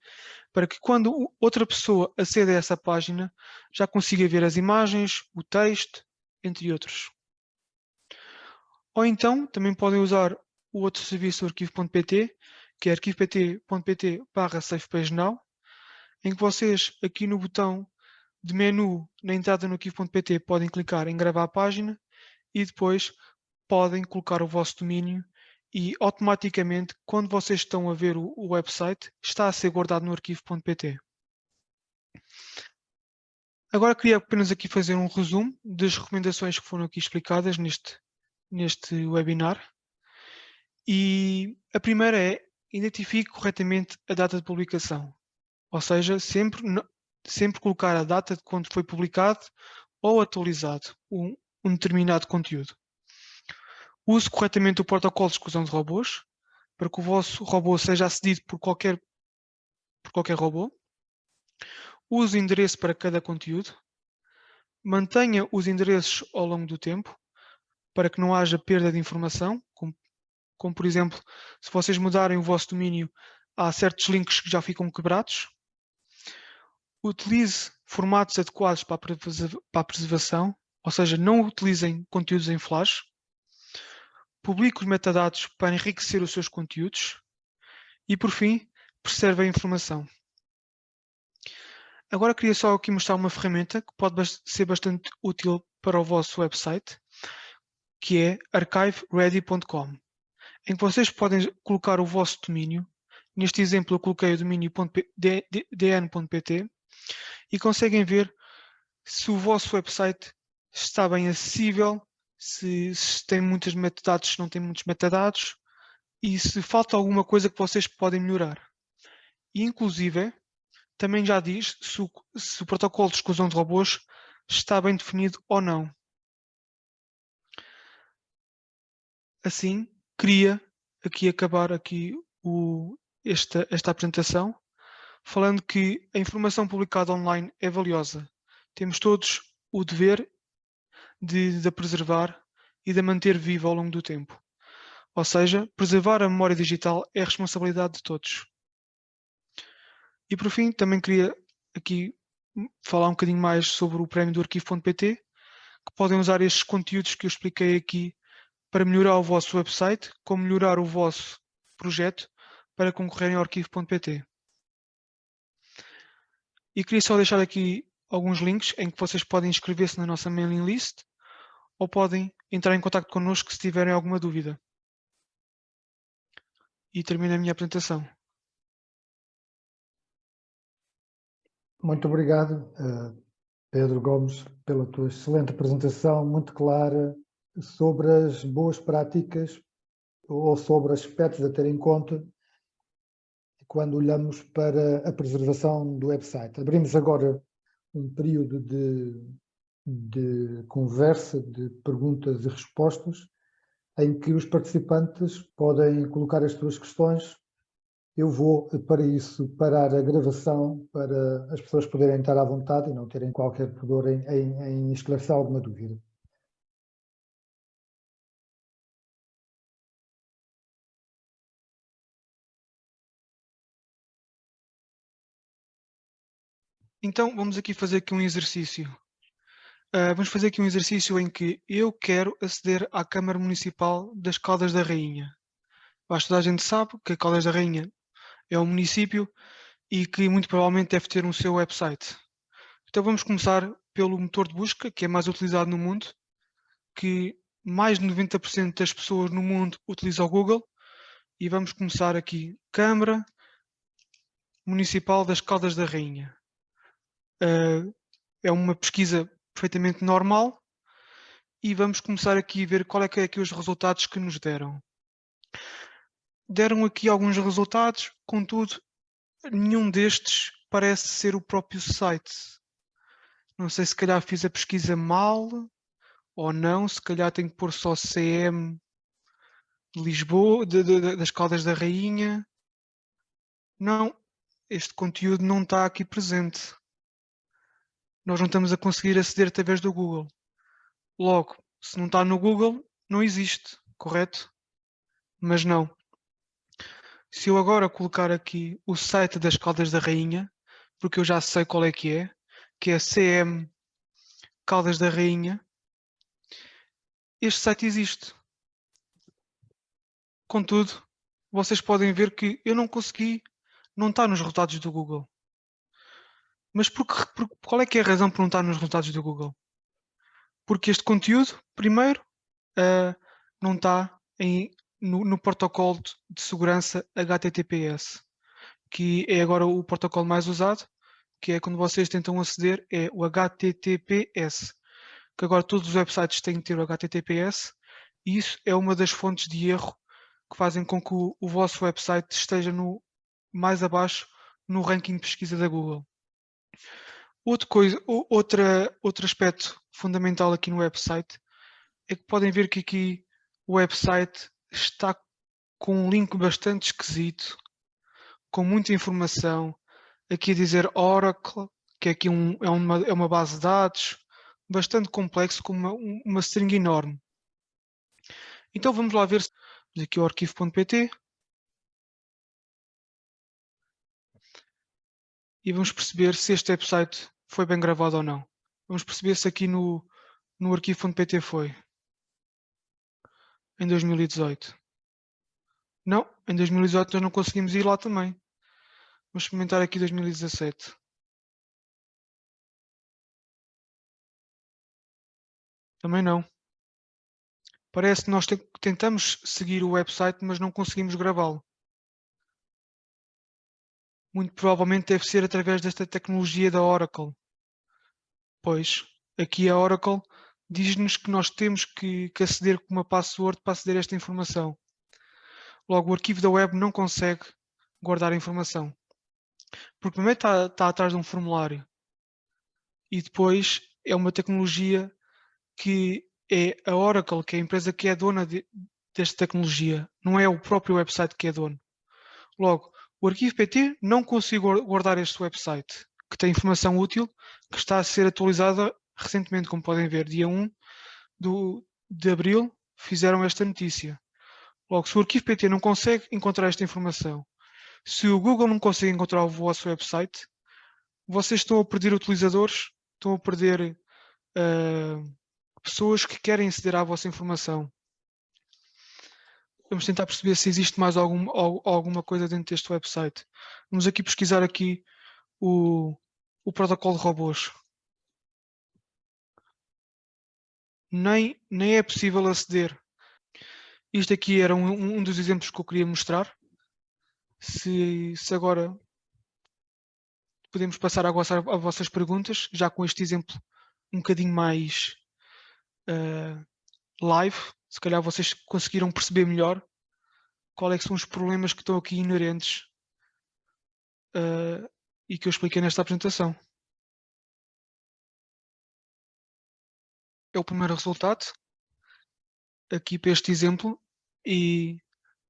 para que quando outra pessoa acede a essa página já consiga ver as imagens, o texto, entre outros. Ou então também podem usar o outro serviço do arquivo.pt, que é arquivo.pt barra safePageNow, em que vocês aqui no botão de menu na entrada no arquivo.pt podem clicar em gravar a página e depois podem colocar o vosso domínio e automaticamente quando vocês estão a ver o, o website está a ser guardado no arquivo.pt. Agora queria apenas aqui fazer um resumo das recomendações que foram aqui explicadas neste, neste webinar. E a primeira é identifique corretamente a data de publicação. Ou seja, sempre, sempre colocar a data de quando foi publicado ou atualizado um determinado conteúdo. Use corretamente o protocolo de exclusão de robôs, para que o vosso robô seja acedido por qualquer, por qualquer robô. Use endereço para cada conteúdo. Mantenha os endereços ao longo do tempo, para que não haja perda de informação, como, como por exemplo, se vocês mudarem o vosso domínio, há certos links que já ficam quebrados. Utilize formatos adequados para a preservação, ou seja, não utilizem conteúdos em flash. Publique os metadados para enriquecer os seus conteúdos. E, por fim, preserve a informação. Agora queria só aqui mostrar uma ferramenta que pode ser bastante útil para o vosso website, que é archiveready.com, em que vocês podem colocar o vosso domínio. Neste exemplo eu coloquei o domínio dn.pt e conseguem ver se o vosso website está bem acessível, se, se tem muitos metadados, se não tem muitos metadados e se falta alguma coisa que vocês podem melhorar. E, inclusive, também já diz se o, se o protocolo de exclusão de robôs está bem definido ou não. Assim, queria aqui acabar aqui o, esta, esta apresentação falando que a informação publicada online é valiosa. Temos todos o dever de, de preservar e de manter viva ao longo do tempo. Ou seja, preservar a memória digital é a responsabilidade de todos. E por fim, também queria aqui falar um bocadinho mais sobre o prémio do arquivo.pt, que podem usar estes conteúdos que eu expliquei aqui para melhorar o vosso website, como melhorar o vosso projeto para concorrerem ao arquivo.pt. E queria só deixar aqui alguns links em que vocês podem inscrever-se na nossa mailing list ou podem entrar em contato connosco se tiverem alguma dúvida. E termino a minha apresentação. Muito obrigado, eh, Pedro Gomes, pela tua excelente apresentação, muito clara, sobre as boas práticas ou sobre aspectos a ter em conta quando olhamos para a preservação do website. Abrimos agora um período de, de conversa, de perguntas e respostas, em que os participantes podem colocar as suas questões. Eu vou, para isso, parar a gravação para as pessoas poderem estar à vontade e não terem qualquer pudor em, em, em esclarecer alguma dúvida. Então, vamos aqui fazer aqui um exercício. Uh, vamos fazer aqui um exercício em que eu quero aceder à Câmara Municipal das Caldas da Rainha. Acho que toda a gente sabe que a Caldas da Rainha é um município e que muito provavelmente deve ter um seu website. Então vamos começar pelo motor de busca, que é mais utilizado no mundo, que mais de 90% das pessoas no mundo utilizam o Google. E vamos começar aqui, Câmara Municipal das Caldas da Rainha. Uh, é uma pesquisa perfeitamente normal e vamos começar aqui a ver qual é que é aqui os resultados que nos deram. Deram aqui alguns resultados, contudo, nenhum destes parece ser o próprio site. Não sei se calhar fiz a pesquisa mal ou não, se calhar tenho que pôr só CM de Lisboa, de, de, das Caldas da Rainha. Não, este conteúdo não está aqui presente nós não estamos a conseguir aceder através do Google. Logo, se não está no Google, não existe, correto? Mas não. Se eu agora colocar aqui o site das Caldas da Rainha, porque eu já sei qual é que é, que é CM Caldas da Rainha, este site existe. Contudo, vocês podem ver que eu não consegui, não está nos resultados do Google. Mas por, por, qual é que é a razão por não estar nos resultados do Google? Porque este conteúdo, primeiro, uh, não está em, no, no, protocolo de segurança HTTPS, que é agora o protocolo mais usado, que é quando vocês tentam aceder, é o HTTPS, que agora todos os websites têm que ter o HTTPS, e isso é uma das fontes de erro que fazem com que o, o vosso website esteja no, mais abaixo no ranking de pesquisa da Google. Outra coisa, outra, outro aspecto fundamental aqui no website é que podem ver que aqui o website está com um link bastante esquisito, com muita informação, aqui a dizer Oracle, que é aqui um, é, uma, é uma base de dados, bastante complexo, com uma, uma string enorme. Então vamos lá ver aqui o arquivo.pt e vamos perceber se este website foi bem gravado ou não. Vamos perceber se aqui no, no arquivo.pt foi. Em 2018. Não, em 2018 nós não conseguimos ir lá também. Vamos experimentar aqui 2017. Também não. Parece que nós tentamos seguir o website, mas não conseguimos gravá-lo muito provavelmente deve ser através desta tecnologia da Oracle. Pois, aqui a Oracle diz-nos que nós temos que, que, aceder com uma password para aceder a esta informação. Logo, o arquivo da web não consegue guardar a informação. Porque primeiro está, está atrás de um formulário e depois é uma tecnologia que é a Oracle, que é a empresa que é dona de, desta tecnologia, não é o próprio website que é dono. Logo, o arquivo PT não consigo guardar este website, que tem informação útil, que está a ser atualizada recentemente, como podem ver, dia 1 do, de abril, fizeram esta notícia. Logo, se o arquivo PT não consegue encontrar esta informação, se o Google não consegue encontrar o vosso website, vocês estão a perder utilizadores, estão a perder uh, pessoas que querem aceder à vossa informação vamos tentar perceber se existe mais algum, alguma coisa dentro deste website. Vamos aqui pesquisar aqui o, o protocolo de robôs. Nem, nem é possível aceder. Isto aqui era um, um dos exemplos que eu queria mostrar. Se, se agora podemos passar a, vossa, a vossas perguntas, já com este exemplo um bocadinho mais uh, live, se calhar vocês conseguiram perceber melhor quais é são os problemas que estão aqui inerentes uh, e que eu expliquei nesta apresentação. É o primeiro resultado, aqui para este exemplo, e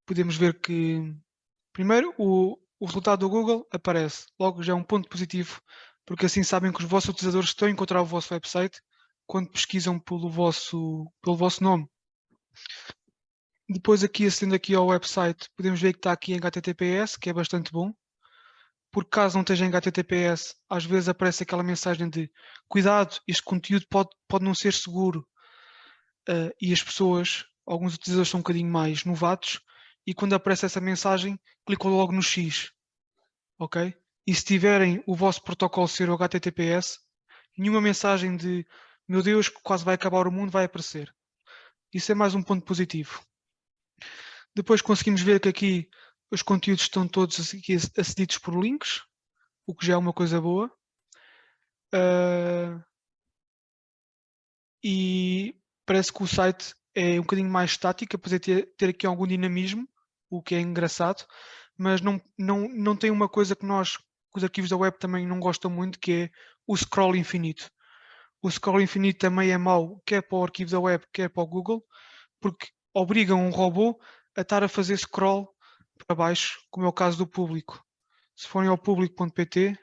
podemos ver que, primeiro, o, o resultado do Google aparece. Logo, já é um ponto positivo, porque assim sabem que os vossos utilizadores estão a encontrar o vosso website quando pesquisam pelo vosso, pelo vosso nome. Depois aqui, acendendo aqui ao website, podemos ver que está aqui em HTTPS, que é bastante bom. Por caso não esteja em HTTPS, às vezes aparece aquela mensagem de cuidado, este conteúdo pode, pode não ser seguro. Uh, e as pessoas, alguns utilizadores são um bocadinho mais novatos, e quando aparece essa mensagem, clicam logo no X. Ok? E se tiverem o vosso protocolo ser o HTTPS, nenhuma mensagem de meu Deus, quase vai acabar o mundo vai aparecer. Isso é mais um ponto positivo. Depois conseguimos ver que aqui os conteúdos estão todos acedidos por links, o que já é uma coisa boa. Uh, e parece que o site é um bocadinho mais estático, apesar de ter, ter aqui algum dinamismo, o que é engraçado, mas não, não, não tem uma coisa que nós, os arquivos da web também não gostam muito, que é o scroll infinito. O scroll infinito também é mau, quer para o arquivo da web, quer para o Google, porque obrigam um robô a estar a fazer scroll para baixo, como é o caso do público. Se forem ao público.pt,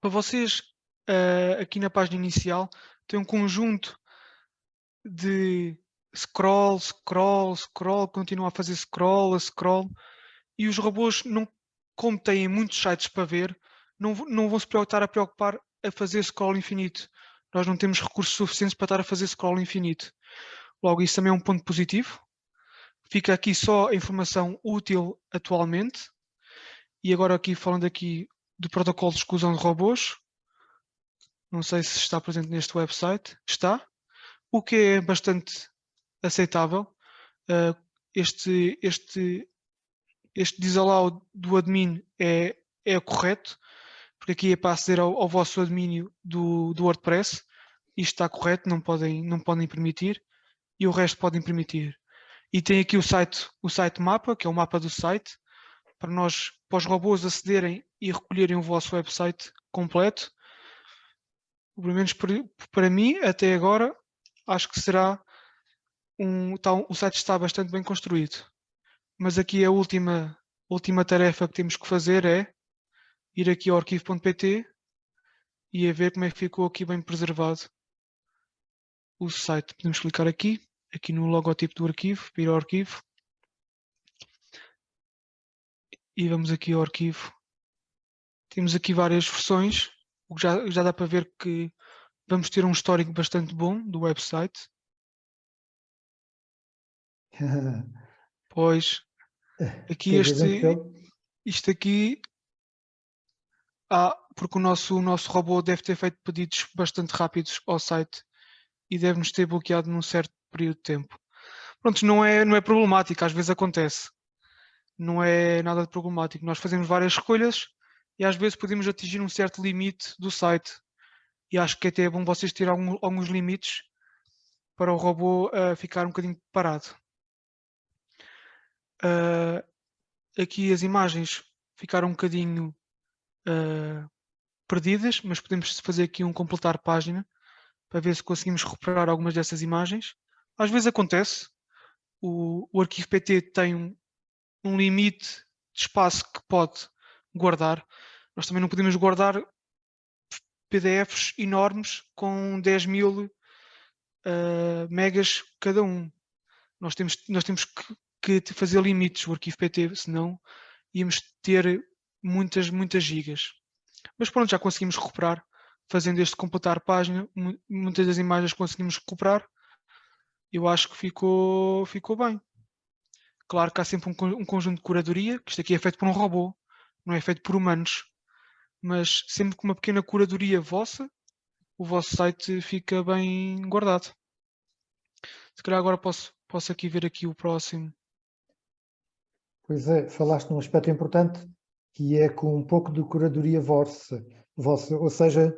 para vocês, uh, aqui na página inicial, tem um conjunto de scroll, scroll, scroll, continua a fazer scroll, a scroll, e os robôs, não, como têm muitos sites para ver, não, não vão se estar a preocupar a fazer scroll infinito. Nós não temos recursos suficientes para estar a fazer scroll infinito. Logo, isso também é um ponto positivo. Fica aqui só a informação útil atualmente. E agora aqui falando aqui do protocolo de exclusão de robôs. Não sei se está presente neste website. Está. O que é bastante aceitável. Uh, este, este, este disallow do admin é, é correto, porque aqui é para aceder ao, ao vosso admin do, do WordPress. Isto está correto, não podem, não podem permitir. E o resto podem permitir. E tem aqui o site, o site mapa, que é o mapa do site, para nós, para os robôs acederem e recolherem o vosso website completo. Pelo menos para mim, até agora, acho que será um, tá, o site está bastante bem construído. Mas aqui a última, última tarefa que temos que fazer é ir aqui ao arquivo.pt e a ver como é que ficou aqui bem preservado o site. Podemos clicar aqui aqui no logotipo do arquivo, ir ao arquivo. E vamos aqui ao arquivo. Temos aqui várias versões, o que já, já dá para ver que vamos ter um histórico bastante bom do website. pois, aqui este, isto aqui, ah, porque o nosso, o nosso robô deve ter feito pedidos bastante rápidos ao site e deve-nos ter bloqueado num certo período de tempo. Pronto, não é, não é problemático, às vezes acontece. Não é nada de problemático. Nós fazemos várias escolhas e às vezes podemos atingir um certo limite do site. E acho que até é bom vocês terem alguns, alguns limites para o robô uh, ficar um bocadinho parado. Uh, aqui as imagens ficaram um bocadinho uh, perdidas, mas podemos fazer aqui um completar página para ver se conseguimos recuperar algumas dessas imagens. Às vezes acontece, o, o arquivo PT tem um, um limite de espaço que pode guardar. Nós também não podemos guardar PDFs enormes com 10 mil uh, megas cada um. Nós temos, nós temos que, que, fazer limites o arquivo PT, senão íamos ter muitas, muitas gigas. Mas pronto, já conseguimos recuperar, fazendo este completar página, muitas das imagens conseguimos recuperar eu acho que ficou, ficou bem. Claro que há sempre um, um conjunto de curadoria, que isto aqui é feito por um robô, não é feito por humanos. Mas sempre com uma pequena curadoria vossa, o vosso site fica bem guardado. Se calhar agora posso, posso aqui ver aqui o próximo. Pois é, falaste num aspecto importante, que é com um pouco de curadoria vossa, vossa ou seja,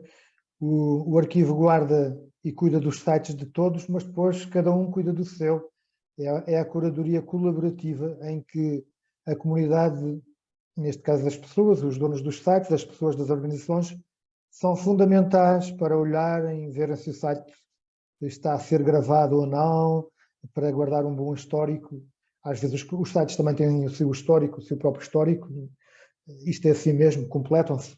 o, o arquivo guarda e cuida dos sites de todos, mas depois cada um cuida do seu. É, é a curadoria colaborativa em que a comunidade, neste caso das pessoas, os donos dos sites, as pessoas das organizações, são fundamentais para olharem, verem se o site está a ser gravado ou não, para guardar um bom histórico. Às vezes os, os sites também têm o seu histórico, o seu próprio histórico. Isto é assim mesmo, completam-se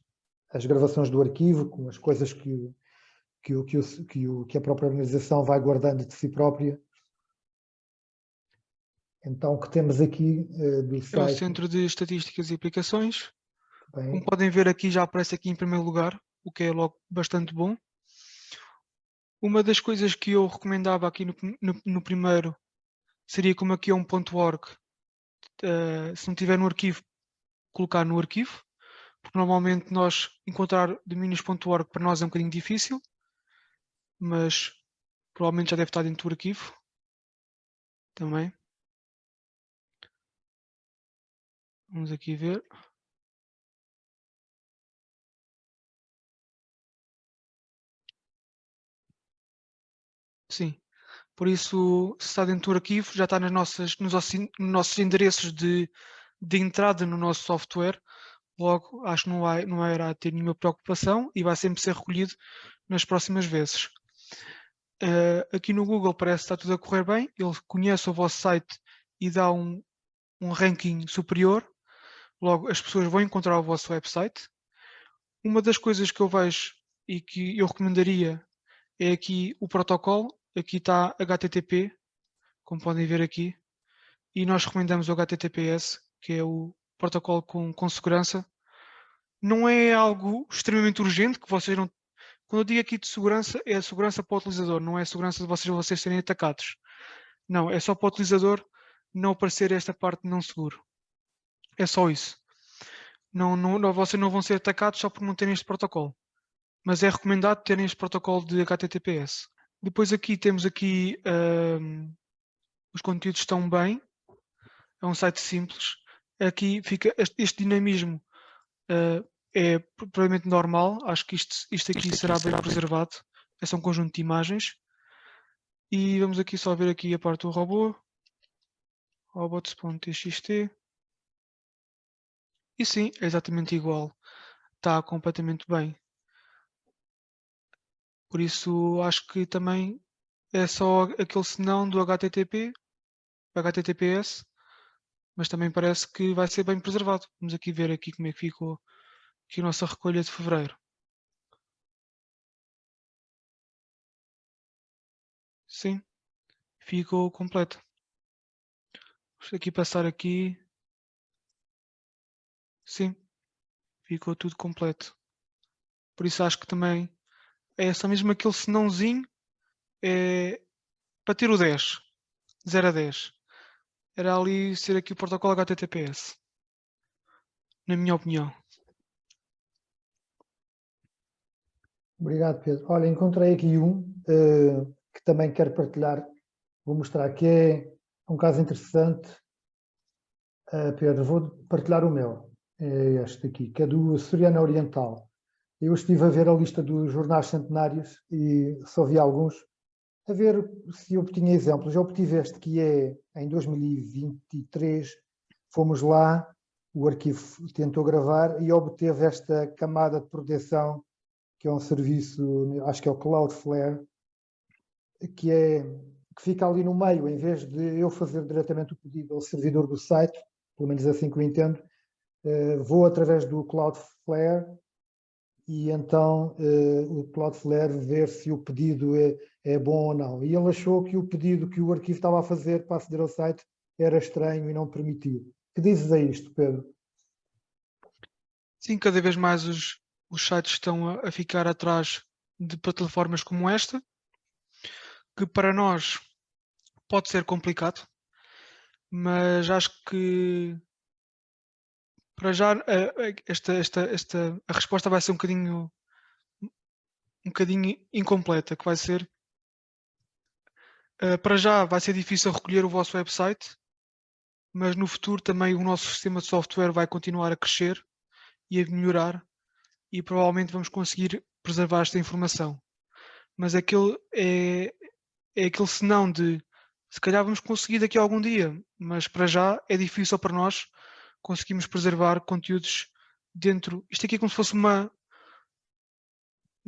as gravações do arquivo com as coisas que que, o, que, que, que a própria organização vai guardando de si própria. Então, o que temos aqui uh, do site... É o Centro de Estatísticas e Aplicações. Bem. Como podem ver aqui, já aparece aqui em primeiro lugar, o que é logo bastante bom. Uma das coisas que eu recomendava aqui no, no, no primeiro seria como aqui é um .org. Uh, se não tiver no arquivo, colocar no arquivo. Porque normalmente nós encontrar domínios.org para nós é um bocadinho difícil mas provavelmente já deve estar dentro do arquivo também. Vamos aqui ver. Sim. Por isso, se está dentro do arquivo, já está nas nossas, nos, nossos endereços de, de entrada no nosso software. Logo, acho que não, vai, não irá ter nenhuma preocupação e vai sempre ser recolhido nas próximas vezes. Uh, aqui no Google parece que está tudo a correr bem, ele conhece o vosso site e dá um, um ranking superior, logo as pessoas vão encontrar o vosso website. Uma das coisas que eu vejo e que eu recomendaria é aqui o protocolo, aqui está HTTP, como podem ver aqui, e nós recomendamos o HTTPS, que é o protocolo com, com segurança. Não é algo extremamente urgente que vocês não. Quando eu digo aqui de segurança, é a segurança para o utilizador, não é a segurança de vocês, vocês serem atacados. Não, é só para o utilizador não aparecer esta parte não seguro. É só isso. Não, não, vocês não vão ser atacados só por não terem este protocolo. Mas é recomendado terem este protocolo de HTTPS. Depois aqui temos aqui um, os conteúdos estão bem. É um site simples. Aqui fica este, este dinamismo uh, é provavelmente normal. Acho que isto, isto aqui isto será aqui bem será preservado. Bem. É um conjunto de imagens. E vamos aqui só ver aqui a parte do robô. robots.txt. E sim, é exatamente igual. Está completamente bem. Por isso acho que também é só aquele senão do HTTP, HTTPS, mas também parece que vai ser bem preservado. Vamos aqui ver aqui como é que ficou aqui a nossa recolha de fevereiro. Sim, ficou completo. Vamos aqui passar aqui. Sim, ficou tudo completo. Por isso acho que também é só mesmo aquele senãozinho é, para ter o 10, 0 a 10. Era ali ser aqui o protocolo HTTPS. Na minha opinião. Obrigado, Pedro. Olha, encontrei aqui um uh, que também quero partilhar. Vou mostrar que é um caso interessante. Uh, Pedro, vou partilhar o meu. É este aqui, que é do Soriano Oriental. Eu estive a ver a lista dos jornais centenários e só vi alguns, a ver se obtinha exemplos. Eu obtive este que é em 2023, fomos lá, o arquivo tentou gravar e obteve esta camada de proteção, que é um serviço, acho que é o Cloudflare, que, é, que fica ali no meio, em vez de eu fazer diretamente o pedido ao servidor do site, pelo menos assim que eu entendo, eh, vou através do Cloudflare e então uh, o Cloudflare ver se o pedido é, é bom ou não. E ele achou que o pedido que o arquivo estava a fazer para aceder ao site era estranho e não permitiu. Que dizes a isto, Pedro? Sim, cada vez mais os, os sites estão a, a ficar atrás de plataformas como esta, que para nós pode ser complicado, mas acho que para já, esta, esta, esta, a resposta vai ser um bocadinho, um bocadinho incompleta, que vai ser, eh, para já vai ser difícil recolher o vosso website, mas no futuro também o nosso sistema de software vai continuar a crescer e a melhorar e provavelmente vamos conseguir preservar esta informação. Mas aquele é, é aquele senão de se calhar vamos conseguir daqui a algum dia, mas para já é difícil para nós conseguimos preservar conteúdos dentro. Isto aqui é como se fosse uma.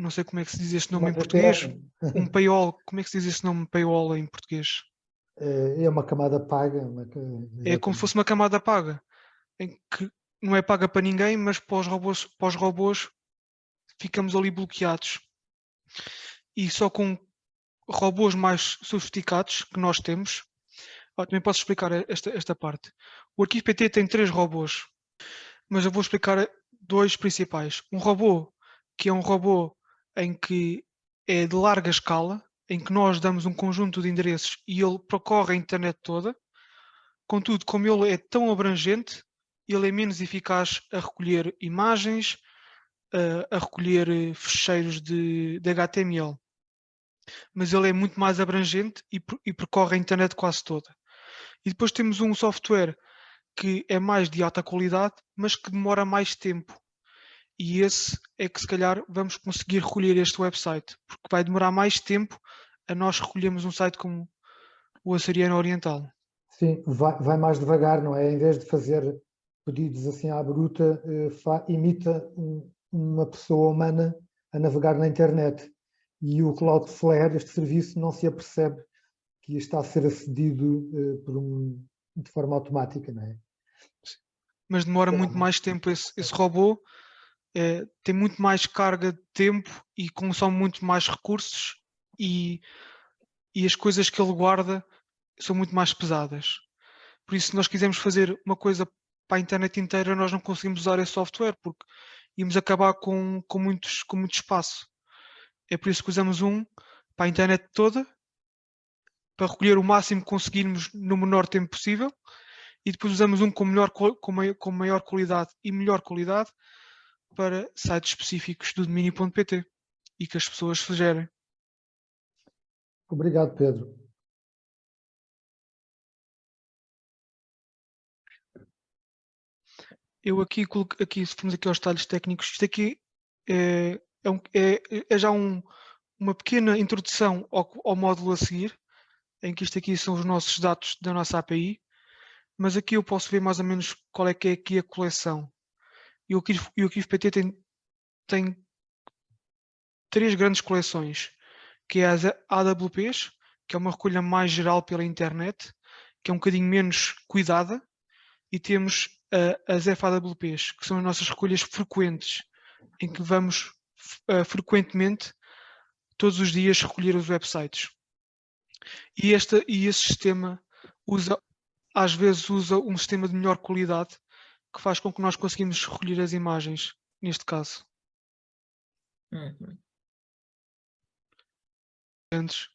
Não sei como é que se diz este nome uma em português. Um paywall. Como é que se diz este nome paywall em português? É, é uma camada paga. Uma... É como se fosse uma camada paga. Em que não é paga para ninguém, mas para os robôs, para os robôs ficamos ali bloqueados. E só com robôs mais sofisticados que nós temos, ah, também posso explicar esta, esta parte. O arquivo PT tem três robôs, mas eu vou explicar dois principais. Um robô que é um robô em que é de larga escala, em que nós damos um conjunto de endereços e ele percorre a internet toda. Contudo, como ele é tão abrangente, ele é menos eficaz a recolher imagens, a, a recolher eh, fecheiros de, de, HTML. Mas ele é muito mais abrangente e, e percorre a internet quase toda. E depois temos um software que é mais de alta qualidade, mas que demora mais tempo. E esse é que se calhar vamos conseguir recolher este website, porque vai demorar mais tempo a nós recolhermos um site como o Açoriano Oriental. Sim, vai, vai, mais devagar, não é? Em vez de fazer pedidos assim à bruta, eh, imita um, uma pessoa humana a navegar na internet. E o Cloudflare, este serviço, não se apercebe que está a ser acedido uh, por um, de forma automática, não é? Mas demora muito mais tempo esse, esse robô, é, tem muito mais carga de tempo e consome muito mais recursos e, e as coisas que ele guarda são muito mais pesadas. Por isso, se nós quisermos fazer uma coisa para a internet inteira, nós não conseguimos usar esse software, porque íamos acabar com, com, muitos, com muito espaço. É por isso que usamos um para a internet toda, para recolher o máximo que conseguirmos no menor tempo possível, e depois usamos um com, melhor, com, maior, com maior qualidade e melhor qualidade para sites específicos do domínio.pt e que as pessoas sugerem. Obrigado, Pedro. Eu aqui, aqui se formos aqui aos detalhes técnicos, isto aqui é, é, um, é, é já um, uma pequena introdução ao, ao, módulo a seguir, em que isto aqui são os nossos dados da nossa API, mas aqui eu posso ver mais ou menos qual é que é aqui a coleção. E o Arquivo, PT tem, tem três grandes coleções, que é as AWPs, que é uma recolha mais geral pela internet, que é um bocadinho menos cuidada, e temos uh, as FAWPs, que são as nossas recolhas frequentes, em que vamos uh, frequentemente, todos os dias, recolher os websites. E, esta, e esse sistema usa, às vezes usa um sistema de melhor qualidade que faz com que nós conseguimos recolher as imagens, neste caso. Uhum. Antes,